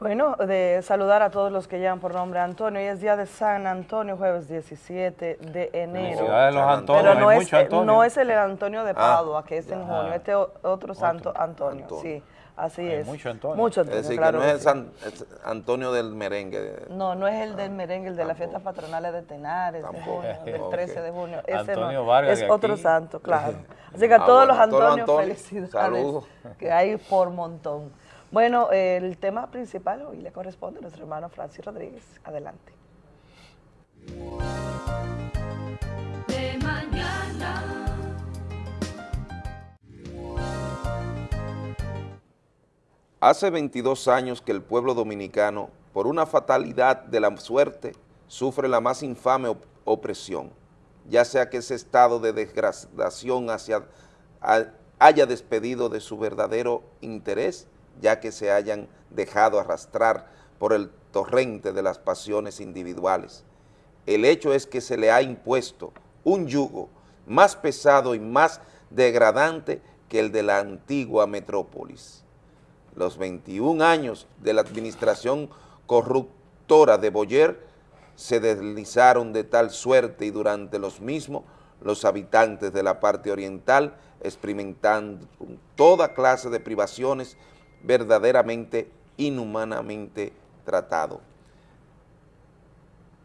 Bueno, de saludar a todos los que llaman por nombre Antonio. Hoy es día de San Antonio, jueves 17 de enero. de los Antonios, Pero no hay es, mucho Antonio. no es el Antonio de Ah, Padua, que es en junio. Este o- otro santo Antonio, sí. Así Hay es. mucho Antonio. Mucho Es Antonio, decir, claro que no es que el sí. San es Antonio del merengue. No, no es el del merengue, el de las fiestas patronales de Tenares, de junio, del Ok. 13 de junio. Ese Antonio no, Vargas es otro aquí. santo, claro. Así que a Ah, todos bueno, los Antonios, Antonios, felicidades, saludos. que hay por montón. Bueno, el tema principal hoy le corresponde a nuestro hermano Francis Rodríguez. Adelante. de mañana. Hace 22 años que el pueblo dominicano, por una fatalidad de la suerte, sufre la más infame op- opresión, ya sea que ese estado de degradación hacia, a- haya despedido de su verdadero interés, ya que se hayan dejado arrastrar por el torrente de las pasiones individuales. El hecho es que se le ha impuesto un yugo más pesado y más degradante que el de la antigua metrópolis los 21 años de la administración corruptora de Boyer se deslizaron de tal suerte y durante los mismos los habitantes de la parte oriental experimentando toda clase de privaciones verdaderamente inhumanamente tratado.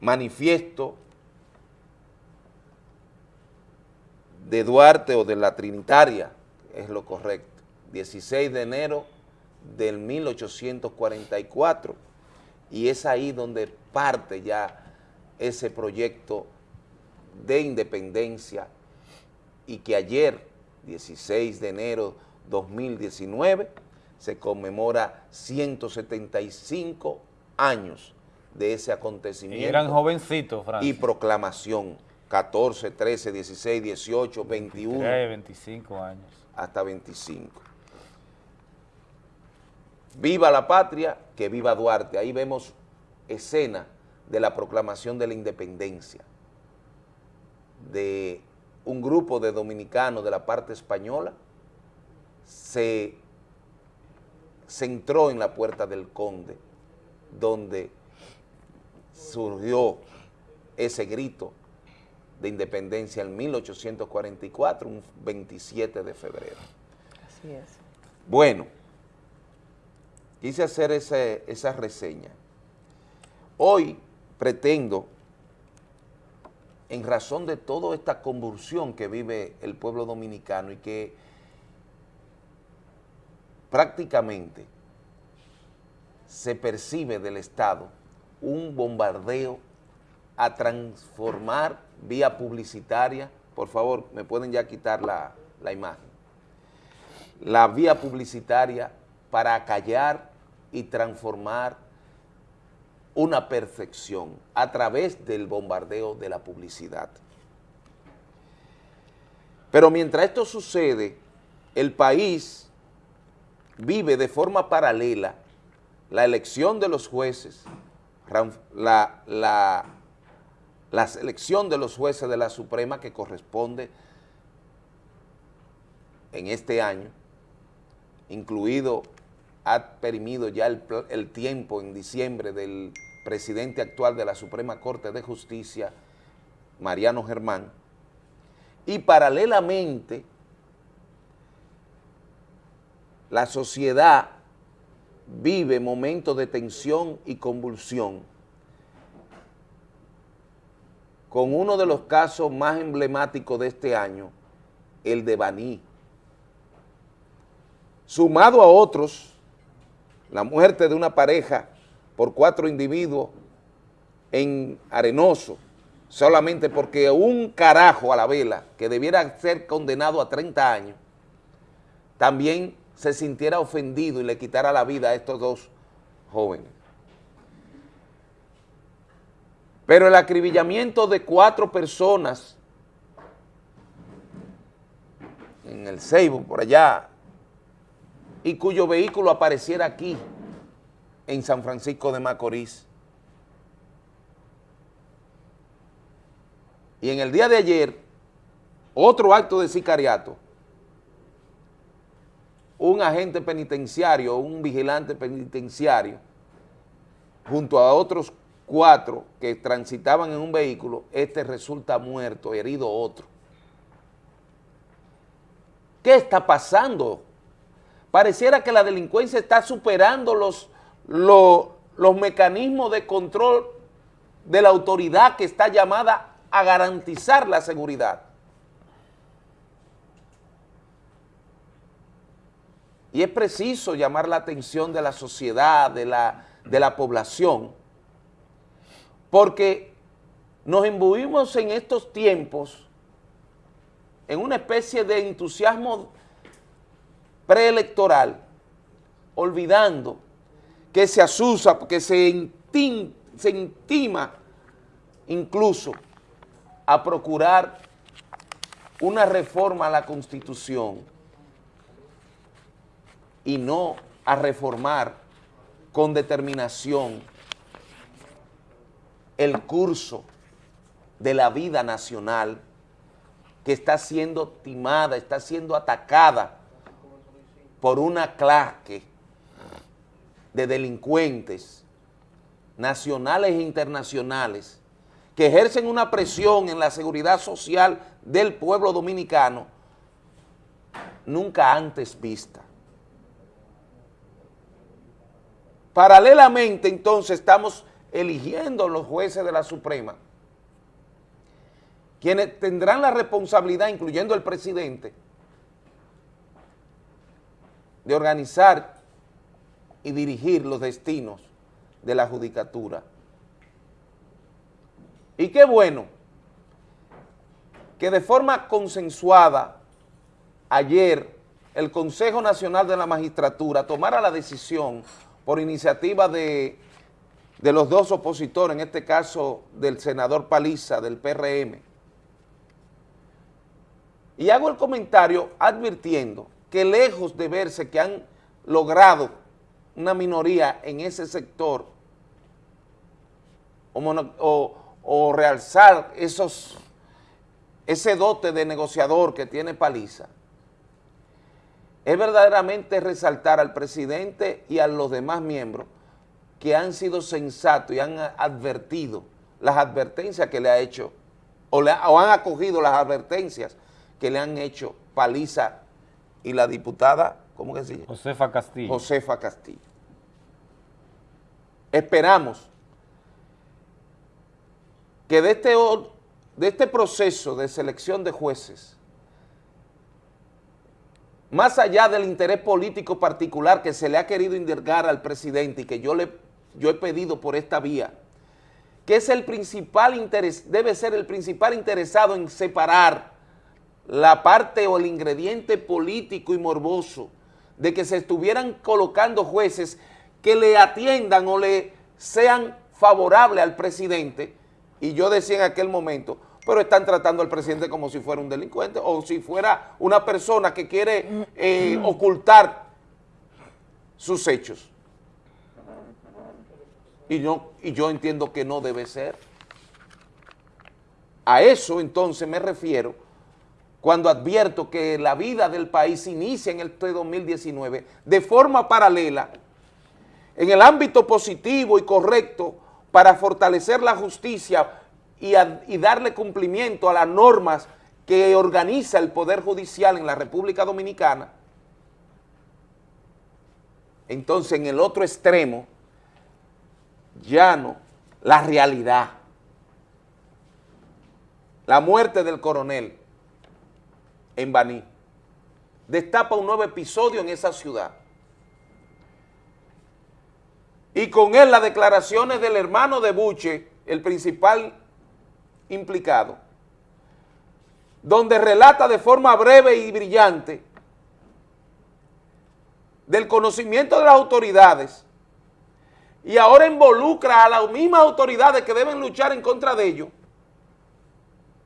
Manifiesto de Duarte o de la Trinitaria, es lo correcto, 16 de enero del 1844 y es ahí donde parte ya ese proyecto de independencia y que ayer, 16 de enero 2019, se conmemora 175 años de ese acontecimiento. Y eran jovencitos, Y Francis. proclamación, 14, 13, 16, 18, 21, 23, 25 años. hasta 25. Viva la patria, que viva Duarte. Ahí vemos escena de la proclamación de la independencia de un grupo de dominicanos de la parte española se centró en la Puerta del Conde, donde surgió ese grito de independencia en 1844, un 27 de febrero. Así es. Bueno, quise hacer ese- esa reseña. Hoy pretendo, en razón de toda esta convulsión que vive el pueblo dominicano y que prácticamente se percibe del Estado un bombardeo a transformar vía publicitaria, por favor, me pueden ya quitar la, la imagen, la vía publicitaria para acallar y transformar una perfección a través del bombardeo de la publicidad. Pero mientras esto sucede, el país vive de forma paralela la elección de los jueces, la, la, la selección de los jueces de la Suprema que corresponde en este año, incluido, ha perimido ya el, el tiempo en diciembre del presidente actual de la Suprema Corte de Justicia, Mariano Germán, y paralelamente la sociedad vive momentos de tensión y convulsión con uno de los casos más emblemáticos de este año, el de Baní. Sumado a otros, la muerte de una pareja por cuatro individuos en Arenoso, solamente porque un carajo a la vela, que debiera ser condenado a 30 años, también se sintiera ofendido y le quitara la vida a estos dos jóvenes. Pero el acribillamiento de cuatro personas en el Ceibo, por allá, y cuyo vehículo apareciera aquí, en San Francisco de Macorís. Y en el día de ayer, otro acto de sicariato, un agente penitenciario, un vigilante penitenciario, junto a otros cuatro que transitaban en un vehículo, este resulta muerto, herido otro. ¿Qué está pasando? Pareciera que la delincuencia está superando los, los, los mecanismos de control de la autoridad que está llamada a garantizar la seguridad. Y es preciso llamar la atención de la sociedad, de la, de la población, porque nos imbuimos en estos tiempos en una especie de entusiasmo preelectoral, olvidando que se asusa, que se, intim- se intima incluso a procurar una reforma a la Constitución y no a reformar con determinación el curso de la vida nacional que está siendo timada, está siendo atacada por una clase de delincuentes nacionales e internacionales que ejercen una presión en la seguridad social del pueblo dominicano nunca antes vista. Paralelamente, entonces, estamos eligiendo los jueces de la Suprema, quienes tendrán la responsabilidad, incluyendo el presidente, de organizar y dirigir los destinos de la judicatura. Y qué bueno que de forma consensuada ayer el Consejo Nacional de la Magistratura tomara la decisión por iniciativa de, de los dos opositores, en este caso del senador Paliza del PRM. Y hago el comentario advirtiendo que lejos de verse que han logrado una minoría en ese sector o, realzar esos, ese dote de negociador que tiene Paliza, es verdaderamente resaltar al presidente y a los demás miembros que han sido sensatos y han advertido las advertencias que le ha hecho, o, le ha- o han acogido las advertencias que le han hecho Paliza y la diputada, ¿cómo que se llama? Josefa Castillo. Josefa Castillo. Esperamos que de este, de este proceso de selección de jueces, más allá del interés político particular que se le ha querido indicar al presidente y que yo, le, yo he pedido por esta vía, que es el principal interés, debe ser el principal interesado en separar la parte o el ingrediente político y morboso de que se estuvieran colocando jueces que le atiendan o le sean favorables al presidente, y yo decía en aquel momento, pero están tratando al presidente como si fuera un delincuente o si fuera una persona que quiere eh, ocultar sus hechos. Y, no, y yo entiendo que no debe ser. A eso entonces me refiero cuando advierto que la vida del país inicia en este 2019 de forma paralela, en el ámbito positivo y correcto para fortalecer la justicia y, darle cumplimiento a las normas que organiza el Poder Judicial en la República Dominicana, entonces en el otro extremo, llano la realidad, la muerte del coronel en Baní, destapa un nuevo episodio en esa ciudad. Y con él las declaraciones del hermano de Buche, el principal implicado, donde relata de forma breve y brillante del conocimiento de las autoridades y ahora involucra a las mismas autoridades que deben luchar en contra de ellos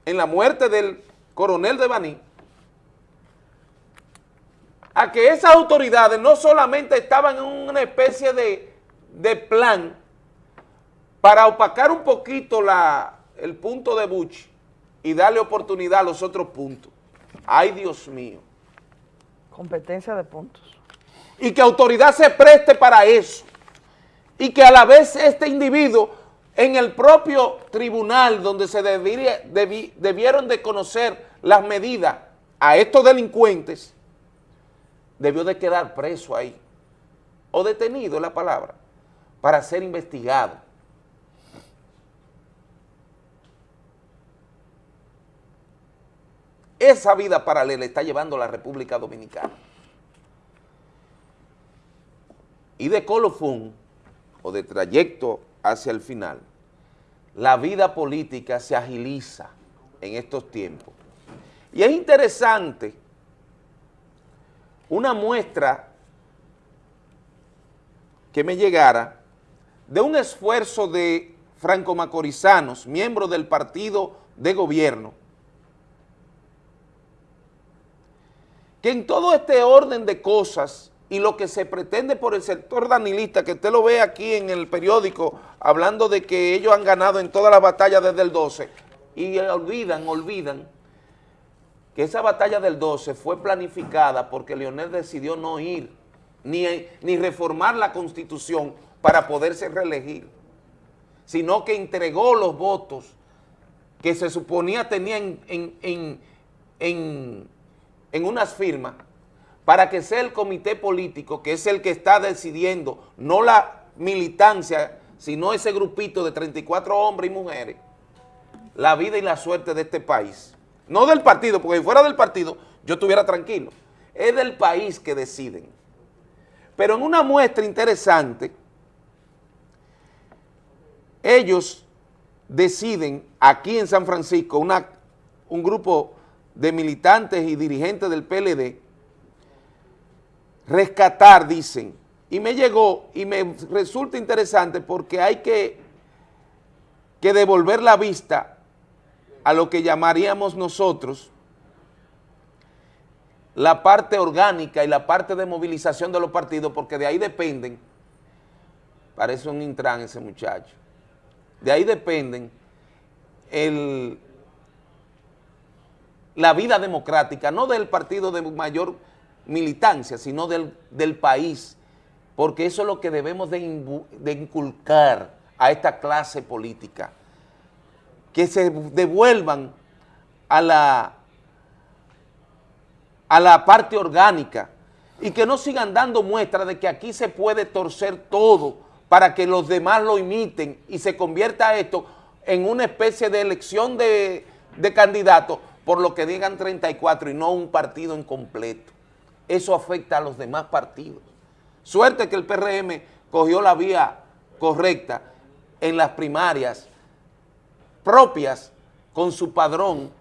en la muerte del coronel de Baní, a que esas autoridades no solamente estaban en una especie de, de plan para opacar un poquito la, el punto de Bush y darle oportunidad a los otros puntos. Ay, Dios mío. Competencia de puntos. Y que autoridad se preste para eso. Y que a la vez este individuo en el propio tribunal donde se debiera- debi- debieron de conocer las medidas a estos delincuentes, debió de quedar preso ahí, o detenido es la palabra, para ser investigado. Esa vida paralela está llevando la República Dominicana. Y de colofón, o de trayecto hacia el final, la vida política se agiliza en estos tiempos. Y es interesante una muestra que me llegara de un esfuerzo de franco-macorizanos, miembros del partido de gobierno, que en todo este orden de cosas y lo que se pretende por el sector danilista, que usted lo ve aquí en el periódico, hablando de que ellos han ganado en todas las batallas desde el 12, y olvidan, olvidan, que esa batalla del 12 fue planificada porque Leonel decidió no ir, ni, ni reformar la Constitución para poderse reelegir, sino que entregó los votos que se suponía tenía en, en, en, en, en unas firmas para que sea el comité político, que es el que está decidiendo, no la militancia, sino ese grupito de 34 hombres y mujeres, la vida y la suerte de este país. No del partido, porque si fuera del partido yo estuviera tranquilo. Es del país que deciden. Pero en una muestra interesante, ellos deciden aquí en San Francisco, una, un grupo de militantes y dirigentes del PLD, rescatar, dicen, y me llegó y me resulta interesante porque hay que, que devolver la vista a lo que llamaríamos nosotros la parte orgánica y la parte de movilización de los partidos, porque de ahí dependen, parece un intran ese muchacho, de ahí dependen el, la vida democrática, no del partido de mayor militancia, sino del, del país, porque eso es lo que debemos de, inculcar a esta clase política, que se devuelvan a la, a la parte orgánica. Y que no sigan dando muestra de que aquí se puede torcer todo para que los demás lo imiten y se convierta esto en una especie de elección de, de candidatos por lo que digan 34 y no un partido en completo. Eso afecta a los demás partidos. Suerte que el PRM cogió la vía correcta en las primarias propias con su padrón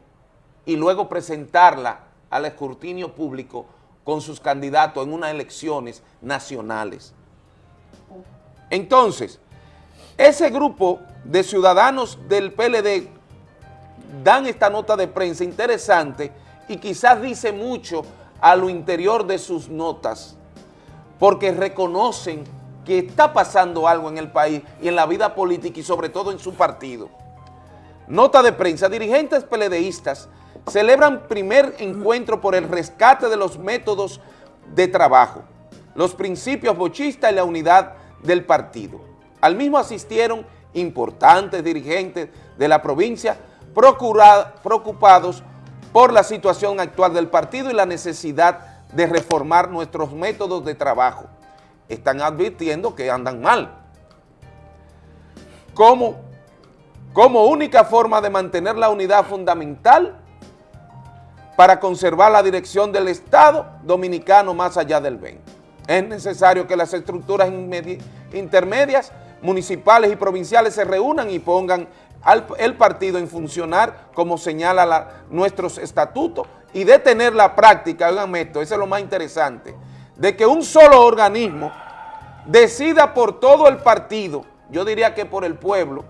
y luego presentarla al escrutinio público con sus candidatos en unas elecciones nacionales. Entonces, ese grupo de ciudadanos del PLD dan esta nota de prensa interesante y quizás dice mucho a lo interior de sus notas, porque reconocen que está pasando algo en el país y en la vida política y sobre todo en su partido. Nota de prensa, dirigentes peledeístas celebran primer encuentro por el rescate de los métodos de trabajo, los principios bochistas y la unidad del partido. Al mismo asistieron importantes dirigentes de la provincia preocupados por la situación actual del partido y la necesidad de reformar nuestros métodos de trabajo. Están advirtiendo que andan mal. Como, como única forma de mantener la unidad fundamental para conservar la dirección del Estado dominicano más allá del 20. Es necesario que las estructuras intermedias, municipales y provinciales se reúnan y pongan al- el partido en funcionar como señala la- nuestros estatutos y detener la práctica, oigan esto, eso es lo más interesante, de que un solo organismo decida por todo el partido, yo diría que por el pueblo,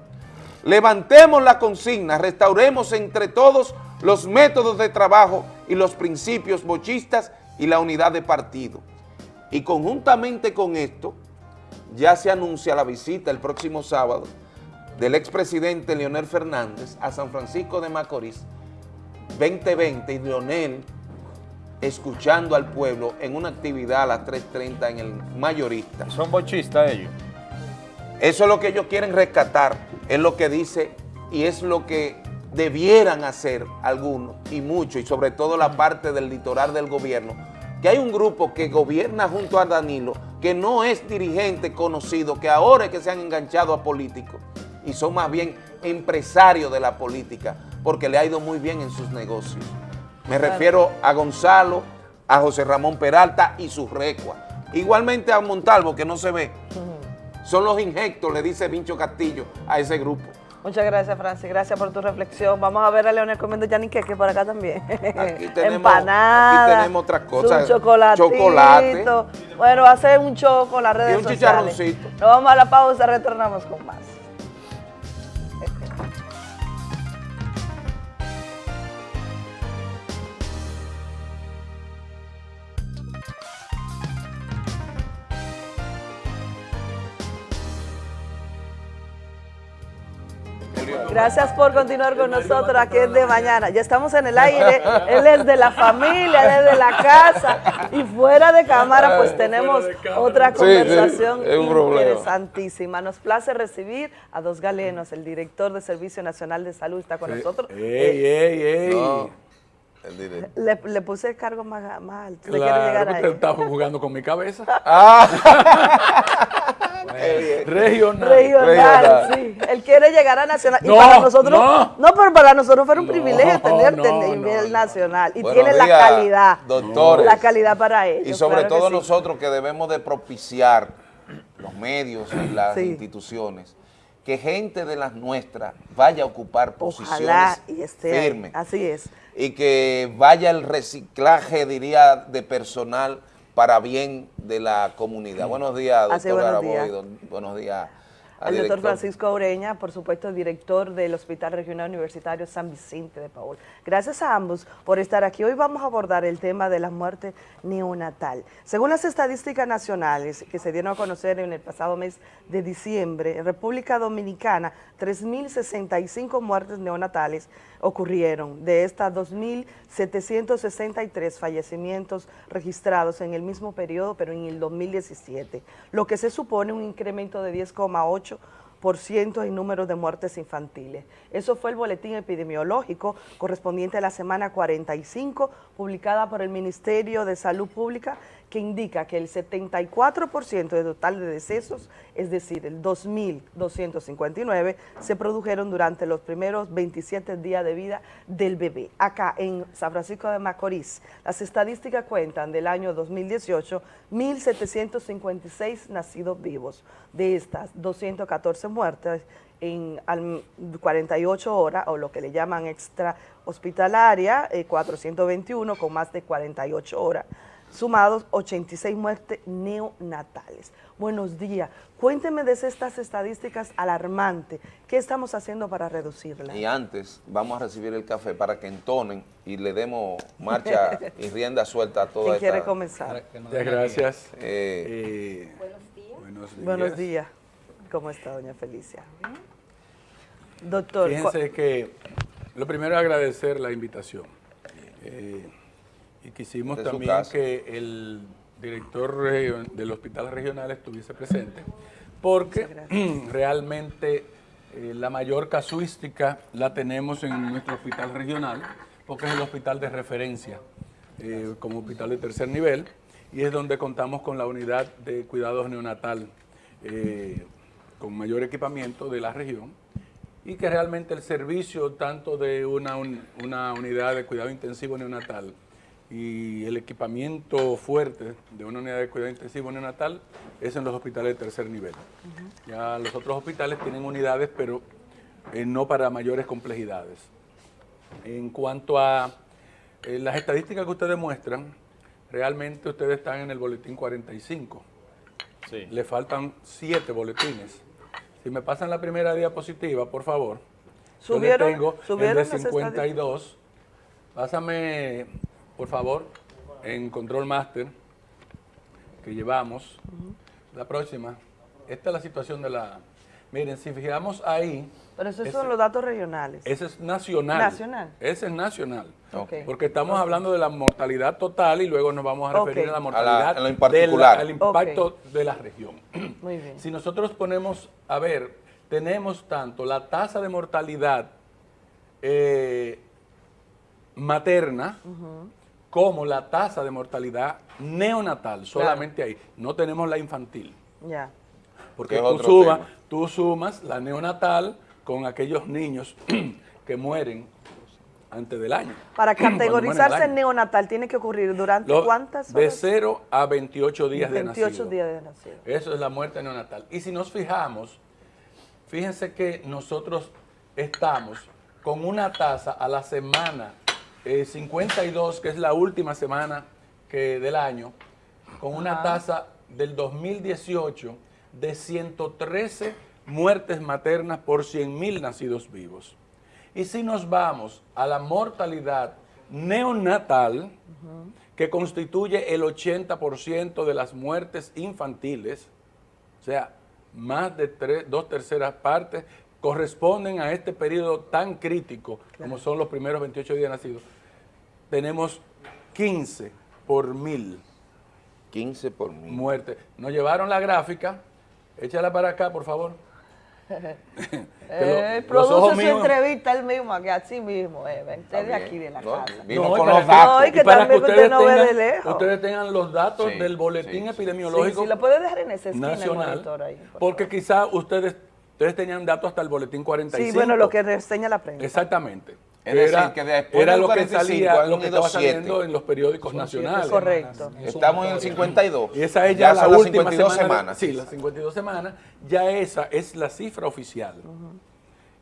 levantemos la consigna, restauremos entre todos los métodos de trabajo y los principios bochistas y la unidad de partido. Y conjuntamente con esto, ya se anuncia la visita el próximo sábado del expresidente Leonel Fernández a San Francisco de Macorís 2020 y Leonel escuchando al pueblo en una actividad a las 3.30 en el mayorista. Son bochistas ellos. Eso es lo que ellos quieren rescatar, es lo que dice y es lo que debieran hacer algunos y muchos, y sobre todo la parte del litoral del gobierno, que hay un grupo que gobierna junto a Danilo, que no es dirigente conocido, que ahora es que se han enganchado a políticos y son más bien empresarios de la política, porque le ha ido muy bien en sus negocios. Me refiero a Gonzalo, a José Ramón Peralta y sus recua. Igualmente a Montalvo, que no se ve. Son los injectos, le dice Vincho Castillo a ese grupo. Muchas gracias, Francis. Gracias por tu reflexión. Vamos a ver a Leonel comiendo yaniqueque por acá también. Aquí tenemos, Empanada. aquí tenemos otras cosas. Un chocolatito. Chocolate. Bueno, hacer un choco, las redes Y un sociales. chicharroncito. Nos vamos a la pausa, retornamos con más. Gracias por continuar con nosotros aquí es de mañana. Ya estamos en el aire, él es de la familia, él es de la casa y fuera de cámara pues tenemos otra Sí, sí, conversación interesantísima. Nos place recibir a dos galenos, el director de Servicio Nacional de Salud está con nosotros. Ey, ey, ey. No, Le, le puse el cargo más, más alto. ¿Le quiero Claro llegar que a usted él? está jugando con mi cabeza. Qué Regional. Regional, sí. Él quiere llegar a nacional. y No, para nosotros, no. no, pero para nosotros fue un privilegio tenerte a nivel nacional. Y tiene la calidad. doctores. La calidad para ellos. Y sobre claro que todo sí. nosotros que debemos de propiciar los medios y las Sí. instituciones, que gente de las nuestras vaya a ocupar posiciones y esté firmes. Así es. y que vaya el reciclaje, diría, de personal para bien de la comunidad. Buenos días, doctor buenos días. Araboy, don- buenos días. al El doctor. Francisco Ureña, por supuesto, director del Hospital Regional Universitario San Vicente de Paul. Gracias a ambos por estar aquí. Hoy vamos a abordar el tema de la muerte neonatal. Según las estadísticas nacionales que se dieron a conocer en el pasado mes de diciembre, en República Dominicana, 3.065 muertes neonatales ocurrieron. De estas, 2.763 fallecimientos registrados en el mismo periodo, pero en el 2017, lo que se supone un incremento de 10,8 por ciento en número de muertes infantiles. Eso fue el boletín epidemiológico correspondiente a la semana 45, publicada por el Ministerio de Salud Pública, que indica que el 74% del total de decesos, es decir, el 2.259, se produjeron durante los primeros 27 días de vida del bebé. Acá en San Francisco de Macorís, las estadísticas cuentan del año 2018, 1.756 nacidos vivos. De estas, 214 muertes en al- 48 horas, o lo que le llaman extra hospitalaria, eh, 421 con más de 48 horas, sumados 86 muertes neonatales. Buenos días. Cuénteme de estas estadísticas alarmantes. ¿Qué estamos haciendo para reducirlas? Y antes vamos a recibir el café para que entonen y le demos marcha y rienda suelta a toda ¿Quién esta... quiere comenzar? Muchas gracias. Eh, Buenos días. Buenos días. ¿Cómo está, doña Felicia? Doctor, Fíjense que lo primero es agradecer la invitación. Eh, y quisimos su también que el director del hospital regional estuviese presente, porque realmente eh, la mayor casuística la tenemos en nuestro hospital regional, porque es el hospital de referencia eh, como hospital de tercer nivel, y es donde contamos con la unidad de cuidados neonatal eh, con mayor equipamiento de la región y que realmente el servicio tanto de una, un- una unidad de cuidado intensivo neonatal y el equipamiento fuerte de una unidad de cuidado intensivo neonatal es en los hospitales de tercer nivel. Ya los otros hospitales tienen unidades, pero eh, no para mayores complejidades. En cuanto a eh, las estadísticas que ustedes muestran, realmente ustedes están en el boletín 45. Le faltan siete boletines. Si me pasan la primera diapositiva, por favor. Yo le ¿Subieron- tengo el subieron de las 52. Pásame, por favor, en Control Master, que llevamos. La próxima. Esta es la situación de la... Miren, si fijamos ahí... Pero esos ese- son los datos regionales. ese es nacional. Nacional. Ese es nacional. Ok. Porque estamos hablando de la mortalidad total y luego nos vamos a referir a la A la- mortalidad a lo en de la- particular. al impacto de la región. Muy bien. Si nosotros ponemos, a ver, tenemos tanto la tasa de mortalidad eh, materna como la tasa de mortalidad neonatal, solamente ahí. No tenemos la infantil. Ya. Porque tú, suma- tú sumas la neonatal con aquellos niños que mueren antes del año. Para categorizarse en neonatal tiene que ocurrir durante Lo- cuántas De horas? 0 a 28 días de 28 nacido. días de nacido. Eso es la muerte neonatal. Y si nos fijamos, fíjense que nosotros estamos con una tasa a la semana eh, 52, que es la última semana que, del año, con una tasa del 2018 de 113 muertes maternas por 100.000 nacidos vivos. Y si nos vamos a la mortalidad neonatal, que constituye el 80% de las muertes infantiles, o sea, más de tres- dos terceras partes corresponden a este periodo tan crítico como son los primeros 28 días nacidos, tenemos 15 por mil 15 por mil. muertes. Nos llevaron la gráfica, échala para acá, por favor. Eh, lo- produce su míos- entrevista él mismo, que así mismo, eh, vente de aquí de la No, casa. vimos No, con los que- datos. No, y que y para también que usted ustedes no ve de tengan, lejos. ustedes tengan los datos Sí, del boletín Sí, epidemiológico sí, lo puede dejar en esa esquina el nacional, monitor ahí. por porque quizá ustedes, ustedes tenían datos hasta el boletín 45. Sí, bueno, lo que reseña la prensa. Exactamente. Es decir, que después era del lo que 45 salía, han lo que estaba siete. saliendo en los periódicos nacionales. Correcto. Estamos en el 52. Y esa es ya, la son las última 52 semana. semanas. Sí, las 52 semanas. Ya esa es la cifra oficial.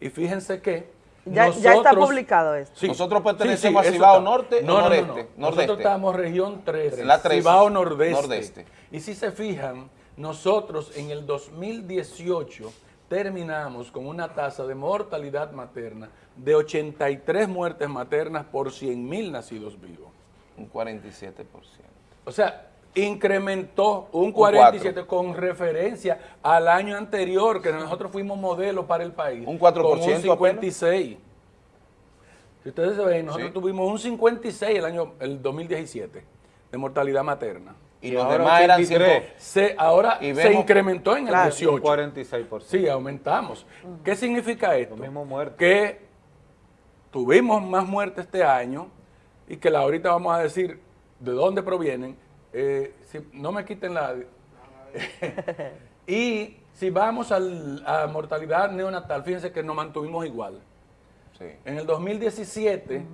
Y fíjense que Ya, ya está nosotros- publicado esto. Sí, Nosotros sí, pertenecemos sí, a eso Cibao. Norte o no, no, no, Noreste, no. Nordeste. Nosotros estamos región 13, La 13, Cibao Nordeste. Nordeste. Y si se fijan, nosotros en el 2018 terminamos con una tasa de mortalidad materna de 83 muertes maternas por 100 nacidos vivos. Un 47%. O sea, incrementó un Un 47 con referencia al año anterior, que nosotros fuimos modelo para el país. Un 4% Con un apenas. 56. Si ustedes se ven, nosotros Sí. tuvimos un 56 el año el 2017 de mortalidad materna. Y los demás eran 83. cinco- Se, ahora Y se vemos- incrementó en el Claro. 18. Un 46%. Sí, aumentamos. ¿Qué significa esto? Que tuvimos más muertes este año y que la ahorita vamos a decir de dónde provienen. Eh, si- no me quiten la... y si vamos al- a mortalidad neonatal, fíjense que nos mantuvimos igual. Sí. En el 2017,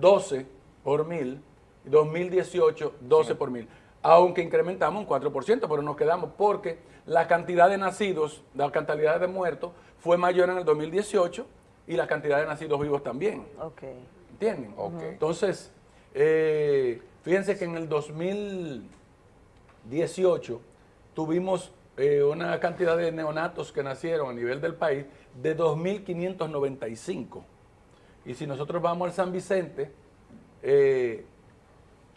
12 por mil, y 2018, 12 por mil. Aunque incrementamos un 4%, pero nos quedamos porque la cantidad de nacidos, la cantidad de muertos fue mayor en el 2018 y la cantidad de nacidos vivos también. Ok. ¿Entienden? Ok. Entonces, eh, fíjense que en el 2018 tuvimos eh, una cantidad de neonatos que nacieron a nivel del país de 2.595. Y si nosotros vamos al San Vicente, eh,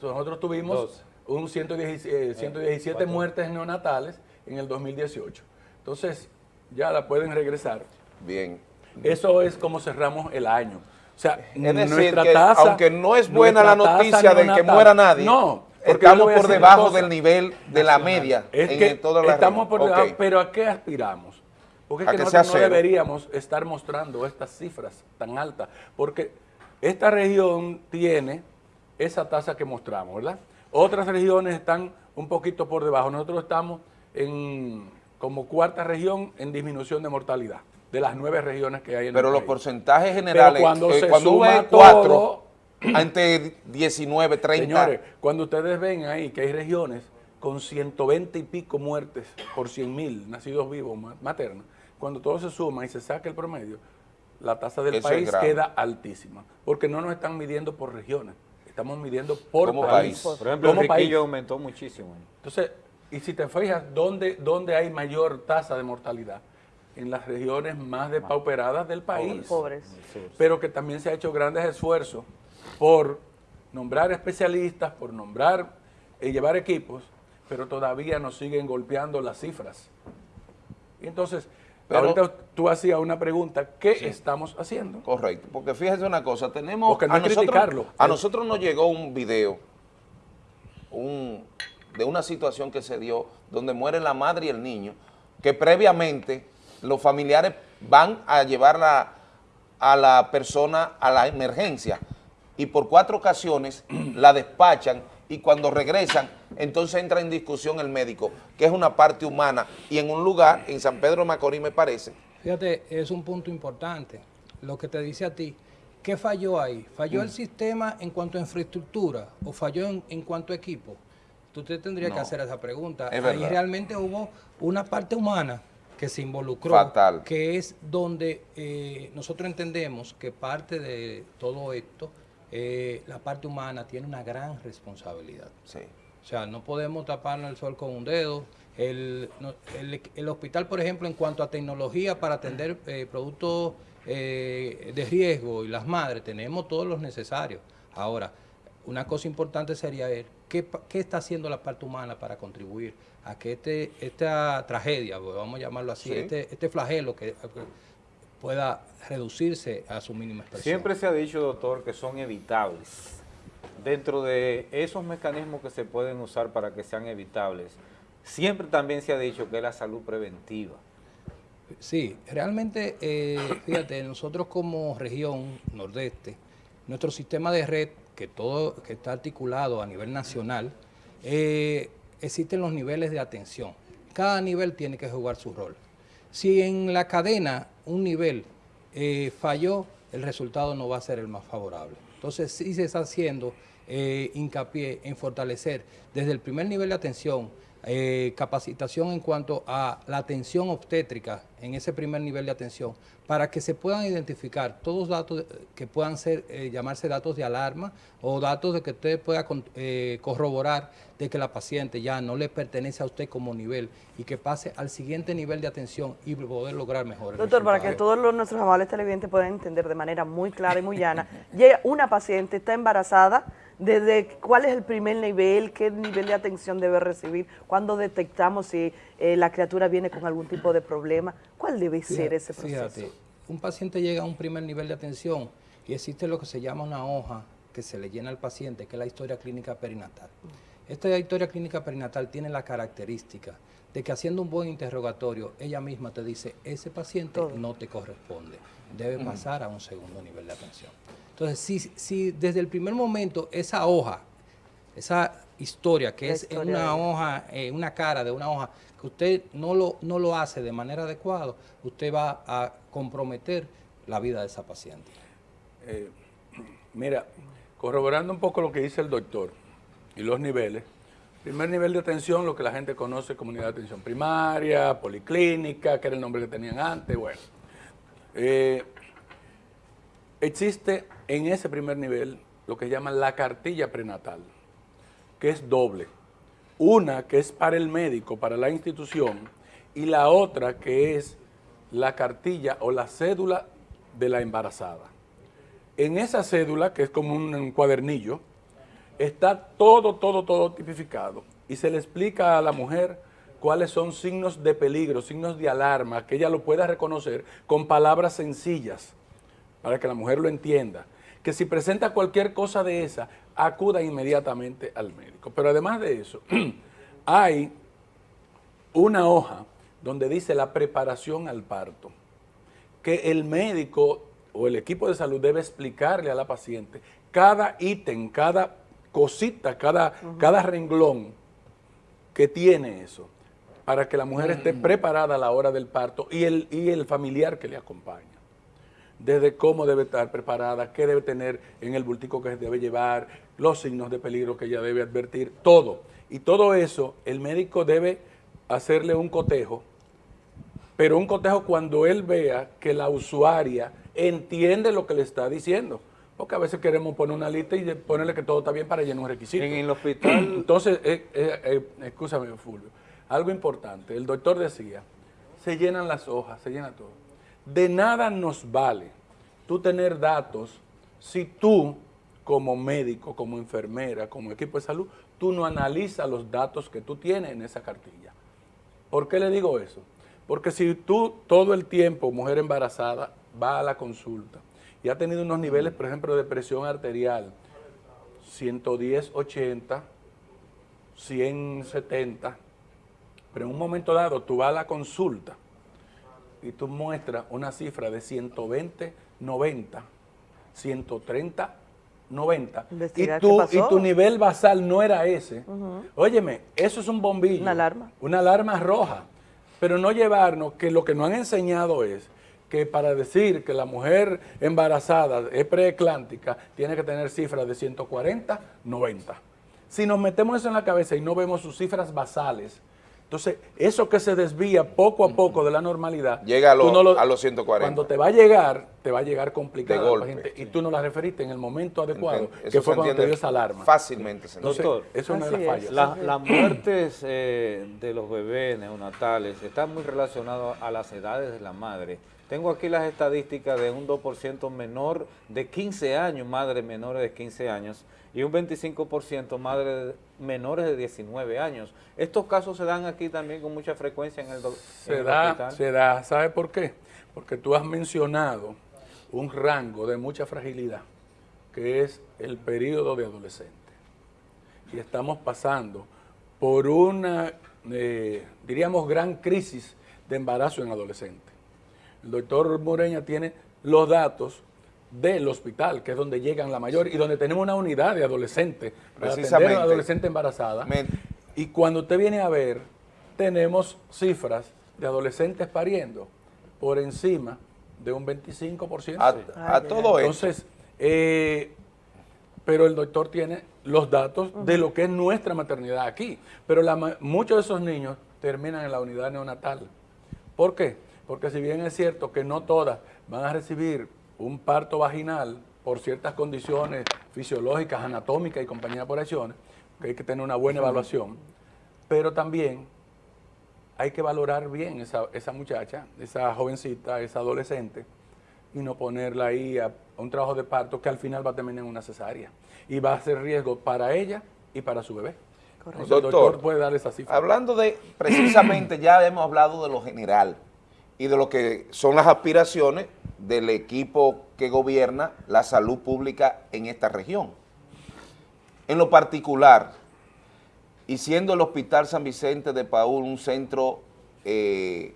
nosotros tuvimos. Un 117, eh, 117 cuatro. muertes neonatales en el 2018. Entonces, ya la pueden regresar. Bien. Eso es como cerramos el año. O sea, Es decir, nuestra que tasa, aunque no es buena la noticia de que muera nadie, no, estamos por debajo del nivel de la media Es en que toda la estamos por debajo, pero ¿a qué aspiramos? Porque es que que nosotros no deberíamos estar mostrando estas cifras tan altas, porque esta región tiene esa tasa que mostramos, ¿verdad? Otras regiones están un poquito por debajo. Nosotros estamos en como cuarta región en disminución de mortalidad, de las nueve regiones que hay en Pero el los país. porcentajes generales, Pero cuando eh, se cuando suma ve 4 todo- ante 19, 30, Señores, cuando ustedes ven ahí que hay regiones con 120 y pico muertes por 100 mil nacidos vivos ma- maternos, cuando todo se suma y se saca el promedio, la tasa del Eso país queda altísima, porque no nos están midiendo por regiones, estamos midiendo por Como país. país. Por ejemplo, Como el país. riquillo aumentó muchísimo. Entonces, y si te fijas, ¿dónde, dónde hay mayor tasa de mortalidad? En las regiones más depauperadas del país. Pobres. Pero que también se ha hecho grandes esfuerzos por nombrar especialistas, por nombrar y llevar equipos, pero todavía nos siguen golpeando las cifras. Y entonces, Pero- ahorita tú hacías una pregunta, ¿qué estamos haciendo? Correcto, porque fíjese una cosa, tenemos Porque no a nosotros, criticarlo. a nosotros nos llegó un video un, de una situación que se dio donde muere la madre y el niño, que previamente los familiares van a llevarla a la persona a la emergencia y por cuatro ocasiones la despachan y cuando regresan entonces entra en discusión el médico, que es una parte humana y en un lugar, en San Pedro Macorís me parece, Fíjate, es un punto importante. Lo que te dice a ti, ¿qué falló ahí? ¿Falló Mm. el sistema en cuanto a infraestructura o falló en, en cuanto a equipo? Tú te tendrías que hacer esa pregunta. Es ahí realmente hubo una parte humana que se involucró, Fatal. que es donde eh, nosotros entendemos que parte de todo esto, eh, la parte humana tiene una gran responsabilidad. Sí. O sea, no podemos taparnos el sol con un dedo. El, no- el- el hospital, por ejemplo, en cuanto a tecnología para atender eh, productos eh, de riesgo y las madres, tenemos todos los necesarios. Ahora, una cosa importante sería ver qué, qué está haciendo la parte humana para contribuir a que este, esta tragedia, pues, vamos a llamarlo así, Sí. este, este flagelo que pueda reducirse a su mínima expresión. Siempre se ha dicho, doctor, que son evitables. Dentro de esos mecanismos que se pueden usar para que sean evitables, siempre también se ha dicho que es la salud preventiva. Sí, realmente, eh, fíjate, nosotros como región nordeste, nuestro sistema de red, que todo que está articulado a nivel nacional, eh, existen los niveles de atención. Cada nivel tiene que jugar su rol. Si en la cadena un nivel eh, falló, el resultado no va a ser el más favorable. Entonces sí se está haciendo eh, hincapié en fortalecer desde el primer nivel de atención, eh, capacitación en cuanto a la atención obstétrica en ese primer nivel de atención, para que se puedan identificar todos datos eh, que puedan ser eh, llamarse datos de alarma o datos de que usted pueda con- eh, corroborar de que la paciente ya no le pertenece a usted como nivel y que pase al siguiente nivel de atención y poder lograr mejor. Doctor, para que todos los, nuestros amables televidentes puedan entender de manera muy clara y muy llana, llega una paciente, está embarazada, desde cuál es el primer nivel, qué nivel de atención debe recibir, cuándo detectamos si eh, la criatura viene con algún tipo de problema, cuál debe ser ese proceso. Fíjate, un paciente llega a un primer nivel de atención y existe lo que se llama una hoja que se le llena al paciente, que es la historia clínica perinatal. Esta historia clínica perinatal tiene la característica de que haciendo un buen interrogatorio, ella misma te dice, ese paciente no te corresponde, debe pasar a un segundo nivel de atención. Entonces, si, si desde el primer momento esa hoja, esa historia que La es una de- hoja, eh, una cara de una hoja, que usted no lo, no lo hace de manera adecuada, usted va a comprometer la vida de esa paciente. Eh, mira, corroborando un poco lo que dice el doctor y los niveles, primer nivel de atención, lo que la gente conoce como unidad de atención primaria, policlínica, que era el nombre que tenían antes, bueno. Eh, existe en ese primer nivel lo que llaman la cartilla prenatal, que es doble. Una que es para el médico, para la institución, y la otra que es la cartilla o la cédula de la embarazada. En esa cédula, que es como un, cuadernillo, está todo, todo, todo tipificado y se le explica a la mujer cuáles son signos de peligro, signos de alarma, que ella lo pueda reconocer con palabras sencillas. para que la mujer lo entienda, que si presenta cualquier cosa de esa, acuda inmediatamente al médico. Pero además de eso, hay una hoja donde dice la preparación al parto, que el médico o el equipo de salud debe explicarle a la paciente cada ítem, cada cosita, cada, cada renglón que tiene eso, para que la mujer esté preparada a la hora del parto y el, y el familiar que le acompaña. Desde cómo debe estar preparada, qué debe tener en el bultico que debe llevar, los signos de peligro que ella debe advertir, todo. Y todo eso el médico debe hacerle un cotejo, pero un cotejo cuando él vea que la usuaria entiende lo que le está diciendo. Porque a veces queremos poner una lista y ponerle que todo está bien para llenar un requisito. En el hospital... Entonces, eh, eh, eh, escúchame, Fulvio, algo importante. El doctor decía, se llenan las hojas, se llena todo. De nada nos vale tú tener datos si tú, como médico, como enfermera, como equipo de salud, tú no analizas los datos que tú tienes en esa cartilla. ¿Por qué le digo eso? Porque si tú todo el tiempo, mujer embarazada, va a la consulta y ha tenido unos niveles, por ejemplo, de presión arterial, 110, 80, 170, pero en un momento dado tú vas a la consulta y tú muestras una cifra de 120, 90, 130, 90, y, qué y tu nivel basal no era ese, óyeme, eso es un bombillo. Una alarma. Una alarma roja. Pero no llevarnos que lo que nos han enseñado es que para decir que la mujer embarazada es preeclántica tiene que tener cifras de 140, 90. Si nos metemos eso en la cabeza y no vemos sus cifras basales, entonces eso que se desvía poco a poco de la normalidad, Llega a, lo- no lo- a los 140. cuando te va a llegar, te va a llegar complicada De la paciente, y tú no la referiste en el momento adecuado, Entiendo. que fue cuando te dio esa alarma. fácilmente, señor. Entonces, Doctor, eso es una de las fallas. La- las muertes eh, de los bebés neonatales están muy relacionadas a las edades de la madre. Tengo aquí las estadísticas de un 2% menor de 15 años, madres menores de 15 años, y un 25% madres menores de 19 años. Estos casos se dan aquí también con mucha frecuencia en el, do- en Se el da, hospital. se da, ¿sabe por qué? Porque tú has mencionado un rango de mucha fragilidad, que es el periodo de adolescente. Y estamos pasando por una, eh, diríamos, gran crisis de embarazo en adolescentes. El doctor Moreña tiene los datos del hospital, que es donde llegan la mayor, y donde tenemos una unidad de adolescentes, para atender a Precisamente. una adolescente embarazada. Y cuando usted viene a ver, tenemos cifras de adolescentes pariendo por encima de un 25%. A- a todo esto. Entonces, eh, pero el doctor tiene los datos de lo que es nuestra maternidad aquí. Pero la muchos de esos niños terminan en la unidad neonatal. ¿Por qué? Porque si bien es cierto que no todas van a recibir un parto vaginal por ciertas condiciones fisiológicas, anatómicas y compañía de operaciones, que hay que tener una buena evaluación, pero también hay que valorar bien esa, esa muchacha, esa jovencita, esa adolescente, y no ponerla ahí a, a un trabajo de parto que al final va a terminar en una cesárea. Y va a ser riesgo para ella y para su bebé. Entonces, el Doctor, doctor puede dar esa cifra. Hablando de, precisamente ya hemos hablado de lo general y de lo que son las aspiraciones del equipo que gobierna la salud pública en esta región. En lo particular, y siendo el Hospital San Vicente de Paúl un centro eh,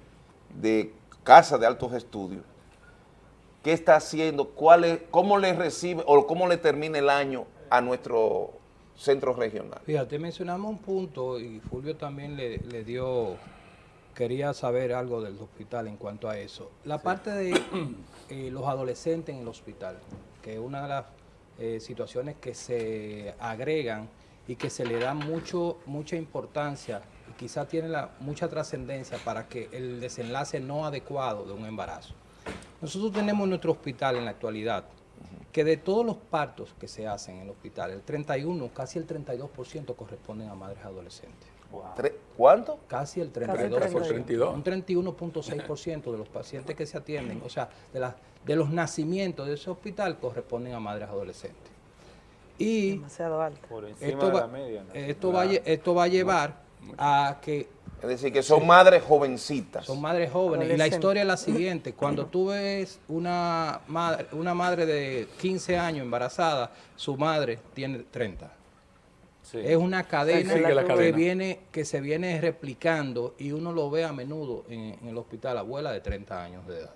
de casa de altos estudios, ¿qué está haciendo? ¿Cuál es, ¿Cómo le recibe o cómo le termina el año a nuestro centro regional? Fíjate, mencionamos un punto y Fulvio también le dio, quería saber algo del hospital en cuanto a eso. La parte de eh, los adolescentes en el hospital, que es una de las eh, situaciones que se agregan y que se le da mucho, mucha importancia y quizá tiene la, mucha trascendencia para que el desenlace no adecuado de un embarazo. Nosotros tenemos nuestro hospital en la actualidad que de todos los partos que se hacen en el hospital, el 31, casi el 32% corresponden a madres adolescentes. ¿Cuánto? Casi el Casi 32%. 32. Un 31.6% de los pacientes que se atienden, o sea, de, los nacimientos de ese hospital corresponden a madres adolescentes. Y Demasiado alto. Por encima esto de va, la media. ¿no? esto, va, a lle- esto va a llevar a que Es decir, que son madres jovencitas. Son madres jóvenes. Y la historia es la siguiente. Cuando tú ves una madre, una madre de 15 años embarazada, su madre tiene 30. Es una cadena, que, cadena. viene, que se viene replicando y uno lo ve a menudo en, en el hospital, abuela de 30 años de edad.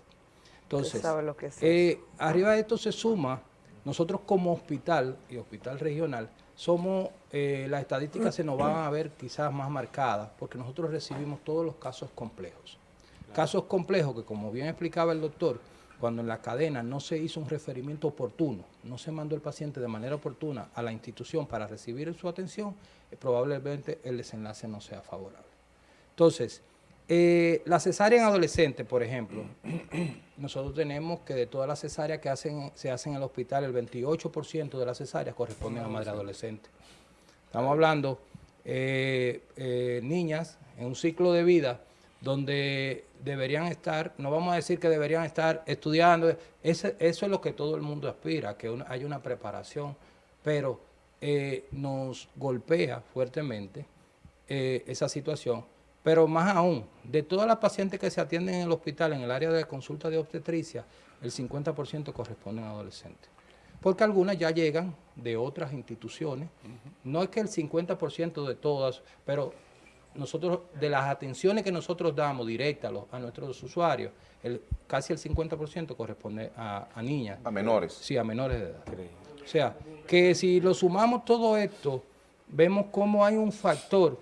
Entonces, sabe lo que es eh, arriba de esto se suma, nosotros como hospital y hospital regional, somos, eh, las estadísticas se nos van a ver quizás más marcadas, porque nosotros recibimos todos los casos complejos. Casos complejos que, como bien explicaba el doctor, cuando en la cadena no se hizo un referimiento oportuno, no se mandó el paciente de manera oportuna a la institución para recibir su atención, eh, probablemente el desenlace no sea favorable. Entonces, eh, la cesárea en adolescentes, por ejemplo, nosotros tenemos que de todas las cesáreas que se hacen en el hospital, el 28% de las cesáreas corresponden a madre adolescente. Estamos hablando eh, eh, niñas en un ciclo de vida donde deberían estar, no vamos a decir que deberían estar estudiando, eso es lo que todo el mundo aspira, que una- haya una preparación, pero eh, nos golpea fuertemente eh, esa situación. Pero más aún, de todas las pacientes que se atienden en el hospital, en el área de consulta de obstetricia, el 50% corresponden a adolescentes. Porque algunas ya llegan de otras instituciones. No es que el 50% de todas, pero nosotros, de las atenciones que nosotros damos directas a, los- a nuestros usuarios, el, casi el 50% corresponde a, a niñas. A menores. Sí, a menores de edad. O sea, que si lo sumamos todo esto, vemos cómo hay un factor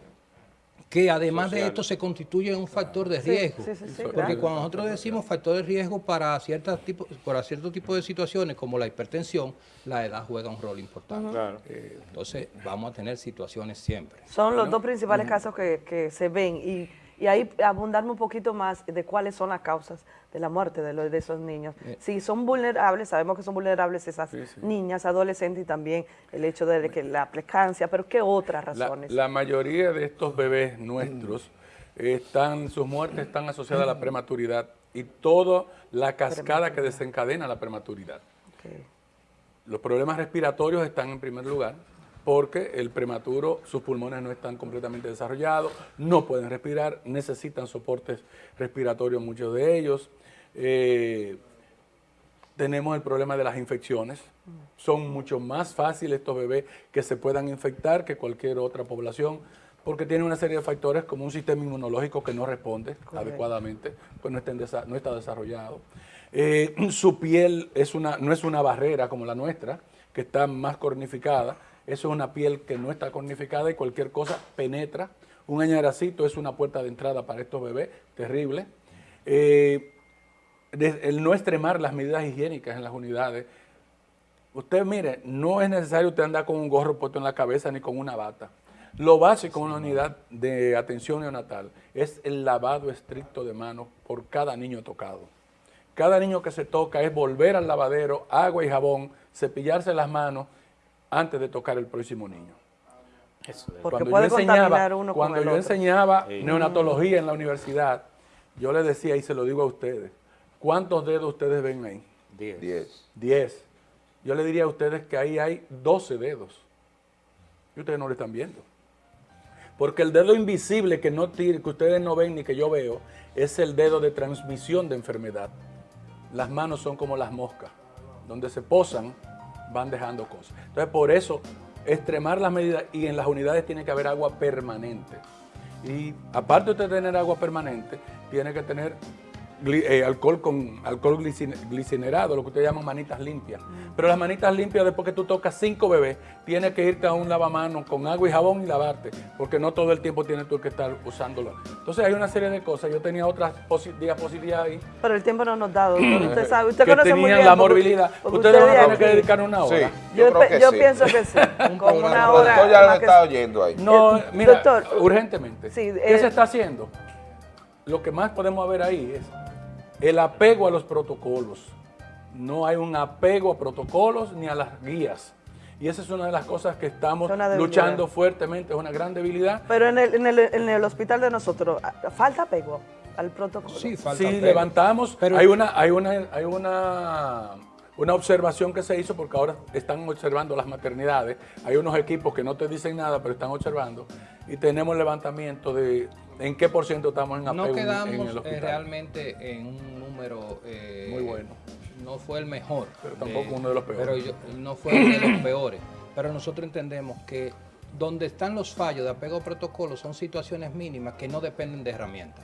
que además de esto se constituye en un factor de riesgo. sí, sí, sí, Porque claro. cuando nosotros decimos factor de riesgo para, ciertas tipo, para cierto tipo de situaciones como la hipertensión, la edad juega un rol importante. Claro. Eh, entonces vamos a tener situaciones siempre. Son los dos principales casos que, que se ven y, y ahí abundarme un poquito más de cuáles son las causas de la muerte de, los, de esos niños. Eh. Si son vulnerables, sabemos que son vulnerables esas niñas, adolescentes y también el hecho de que la plecancia, pero ¿qué otras razones? la mayoría de estos bebés nuestros están, sus muertes están asociadas a la prematuridad y toda la cascada que desencadena la prematuridad. Los problemas respiratorios están en primer lugar porque el prematuro, sus pulmones no están completamente desarrollados, no pueden respirar, necesitan soportes respiratorios muchos de ellos. Eh, tenemos el problema de las infecciones. Son mucho más fáciles estos bebés que se puedan infectar que cualquier otra población porque tienen una serie de factores como un sistema inmunológico que no responde adecuadamente, pues no, está en desa- no está desarrollado. Eh, su piel es una, no es una barrera como la nuestra, que está más cornificada. Eso es una piel que no está cornificada y cualquier cosa penetra. Un añaracito es una puerta de entrada para estos bebés, terrible. Eh, el no extremar las medidas higiénicas en las unidades. Usted mire, no es necesario usted andar con un gorro puesto en la cabeza ni con una bata. Lo básico en una unidad de atención neonatal es el lavado estricto de manos por cada niño tocado. Cada niño que se toca es volver al lavadero, agua y jabón, cepillarse las manos antes de tocar el próximo niño. Porque Cuando puede yo enseñaba, uno con cuando el yo otro. enseñaba Sí. neonatología en la universidad, yo les decía, y se lo digo a ustedes, ¿cuántos dedos ustedes ven ahí? Diez. Diez. Yo le diría a ustedes que ahí hay 12 dedos. Y ustedes no lo están viendo. Porque el dedo invisible que, no tire- que ustedes no ven ni que yo veo es el dedo de transmisión de enfermedad. Las manos son como las moscas. Donde se posan, van dejando cosas. Entonces, por eso, extremar las medidas y en las unidades tiene que haber agua permanente. Y aparte de usted tener agua permanente, tiene que tener eh, alcohol con alcohol glicine- glicerado, lo que ustedes llaman manitas limpias. Pero las manitas limpias, después que tú tocas cinco bebés, tienes que irte a un lavamanos con agua y jabón y lavarte, porque no todo el tiempo tienes tú que estar usándolo. Entonces hay una serie de cosas. Yo tenía otras posi- diapositivas ahí. Pero el tiempo no nos da, doctor. Usted sabe, usted que conoce muy bien. la porque- morbilidad. porque Ustedes usted van a de tener que dedicar una hora. Yo, creo pe- que yo sí. pienso que sí. como una hora. productor ya lo está oyendo ahí. No, Eh, mira, doctor, urgentemente. sí, ¿Qué eh, se está haciendo? Lo que más podemos ver ahí es el apego a los protocolos. No hay un apego a protocolos ni a las guías. Y esa es una de las cosas que estamos luchando fuertemente, es una gran debilidad. Pero en el, en, el, en el hospital de nosotros, ¿ah, ¿falta apego al protocolo? Sí, Si levantamos, hay una, hay una, hay una, una observación que se hizo porque ahora están observando las maternidades. Hay unos equipos que no te dicen nada, pero están observando. Y tenemos levantamiento de ¿En qué por ciento estamos en apego No quedamos en el eh, hospital? realmente en un número... eh, Muy bueno. No fue el mejor. Pero tampoco uno de los peores. Pero yo- no fue uno de los peores. Pero nosotros entendemos que donde están los fallos de apego a protocolos son situaciones mínimas que no dependen de herramientas.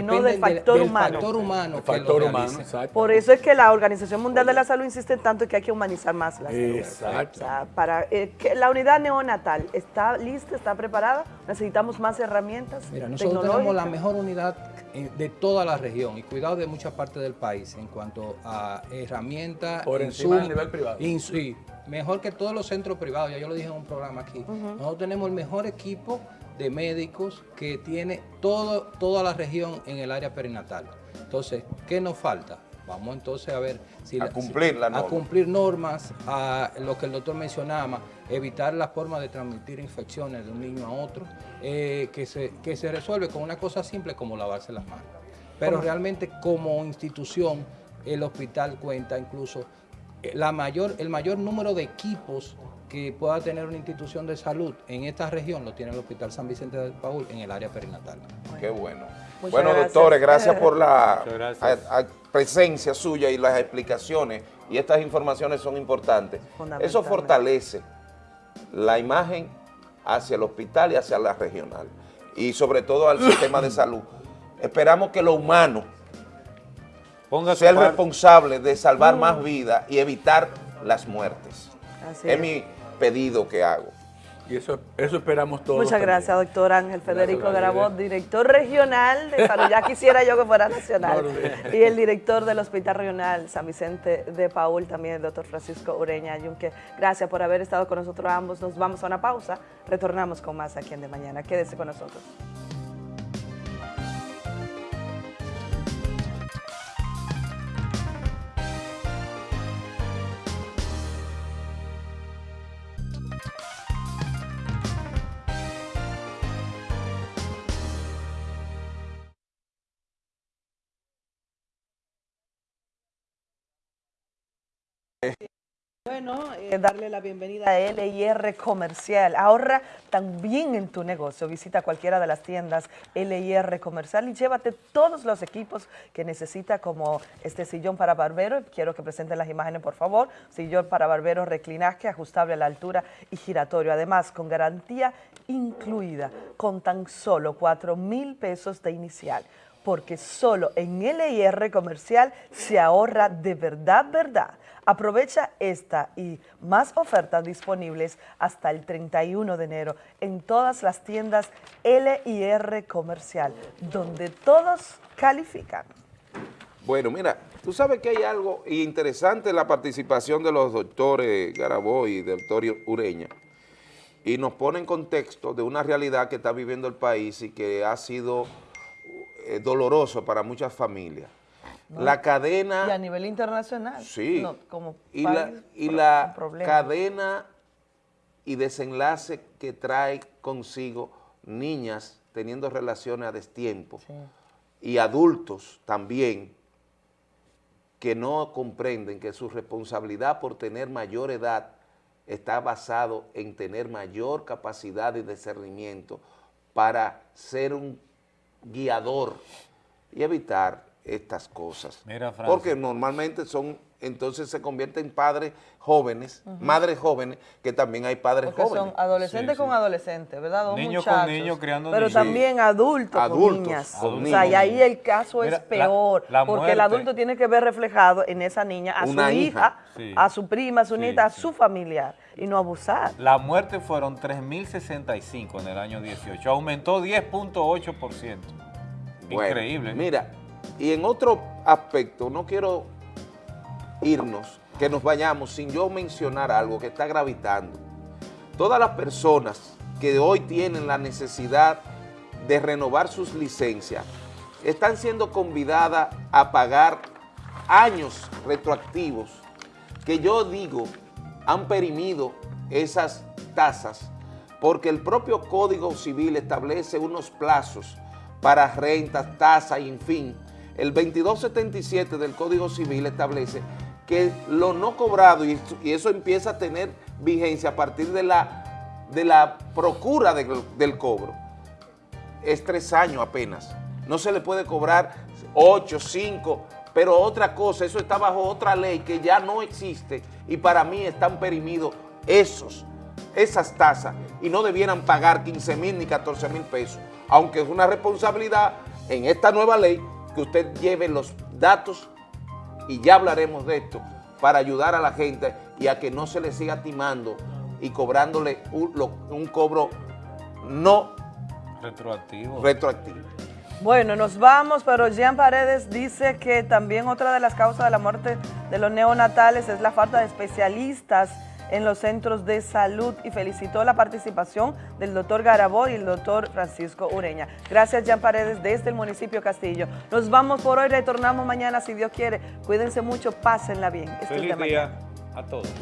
Sino del factor del humano. factor humano. Factor humano. Por eso es que la Organización Mundial de la Salud insiste tanto en que hay que humanizar más la salud. Exacto. O sea, para eh, que la unidad neonatal está lista, está preparada, necesitamos más herramientas Mira, nosotros tenemos la mejor unidad eh, de toda la región y cuidado de muchas partes del país en cuanto a herramientas. Por encima del nivel privado. sí, mejor que todos los centros privados, ya yo lo dije en un programa aquí. Nosotros tenemos el mejor equipo de médicos que tiene todo, toda la región en el área perinatal. Entonces, ¿qué nos falta? Vamos entonces a ver si A la- cumplir la a cumplir normas, a lo que el doctor mencionaba, evitar la forma de transmitir infecciones de un niño a otro, eh, que, se, que se resuelve con una cosa simple como lavarse las manos. Pero ¿Cómo? realmente como institución, el hospital cuenta incluso eh, la mayor, el mayor número de equipos que pueda tener una institución de salud en esta región lo tiene el Hospital San Vicente de Paul en el área perinatal. Qué bueno. Muchas bueno, gracias. doctores, gracias por la Muchas gracias. a- a- presencia suya y las explicaciones. Y estas informaciones son importantes. Eso fortalece la imagen hacia el hospital y hacia la regional. Y sobre todo al sistema de salud. Esperamos que lo humano Ponga sea el responsable de salvar Mm. más vidas y evitar las muertes. Así es es. mi pedido que hago. Y eso, eso esperamos todos. Muchas también. gracias, doctor Ángel Federico Garabot, director regional de salud. Ya quisiera yo que fuera nacional. No, Y el director del Hospital Regional San Vicente de Paul, también el doctor Francisco Ureña Yunque. Gracias por haber estado con nosotros ambos. Nos vamos a una pausa. Retornamos con más aquí en De Mañana. Quédese con nosotros. Bueno, eh, darle la bienvenida a LIR Comercial. Ahorra también en tu negocio. Visita cualquiera de las tiendas LIR Comercial y llévate todos los equipos que necesita, como este sillón para barbero. Quiero que presenten las imágenes, por favor. Sillón para barbero, reclinaje, ajustable a la altura y giratorio. Además, con garantía incluida, con tan solo 4 mil pesos de inicial porque solo en LIR Comercial se ahorra de verdad, verdad. Aprovecha esta y más ofertas disponibles hasta el 31 de enero en todas las tiendas LIR Comercial, donde todos califican. Bueno, mira, tú sabes que hay algo interesante en la participación de los doctores Garabó y del doctor Ureña, y nos pone en contexto de una realidad que está viviendo el país y que ha sido eh, doloroso para muchas familias. ¿No? La cadena... Y a nivel internacional. Sí. no, como y la, y la cadena y desenlace que trae consigo niñas teniendo relaciones a destiempo y adultos también que no comprenden que su responsabilidad por tener mayor edad está basado en tener mayor capacidad y discernimiento para ser un guiador y evitar estas cosas. Mira. Porque normalmente son, entonces se convierten en padres jóvenes, madres jóvenes, que también hay padres Porque jóvenes. son adolescentes con adolescentes, ¿verdad? Dos Niños con niños criando Pero niños. también adultos, Adultos con niñas. con o niños. sea, y ahí el caso Mira, es peor, la- la porque el adulto tiene que ver reflejado en esa niña, a Una su hija. hija, Sí. a su prima, a su Sí, nieta, a su familiar, y no abusar. La muerte fueron 3.065 en el año 18, aumentó 10.8%. Bueno, Increíble. Mira, y en otro aspecto, no quiero irnos, que nos vayamos sin yo mencionar algo que está gravitando. Todas las personas que hoy tienen la necesidad de renovar sus licencias están siendo convidadas a pagar años retroactivos que yo digo han perimido esas tasas porque el propio Código Civil establece unos plazos para rentas, tasas y en fin. El 2277 del Código Civil establece que lo no cobrado, y eso empieza a tener vigencia a partir de la, de la procura del- del cobro, es tres años apenas. No se le puede cobrar ocho, cinco, pero otra cosa, eso está bajo otra ley que ya no existe y para mí están perimidos esos, esas tasas y no debieran pagar 15 mil ni 14 mil pesos, aunque es una responsabilidad en esta nueva ley que usted lleve los datos y ya hablaremos de esto para ayudar a la gente y a que no se le siga timando y cobrándole un, lo- un cobro no Retroactivo. retroactivo. Bueno, nos vamos, pero Jean Paredes dice que también otra de las causas de la muerte de los neonatales es la falta de especialistas en los centros de salud y felicitó la participación del doctor Garabó y el doctor Francisco Ureña. Gracias, Jean Paredes, desde el municipio Castillo. Nos vamos por hoy, retornamos mañana si Dios quiere. Cuídense mucho, pásenla bien. Esto es Feliz día mañana. a todos.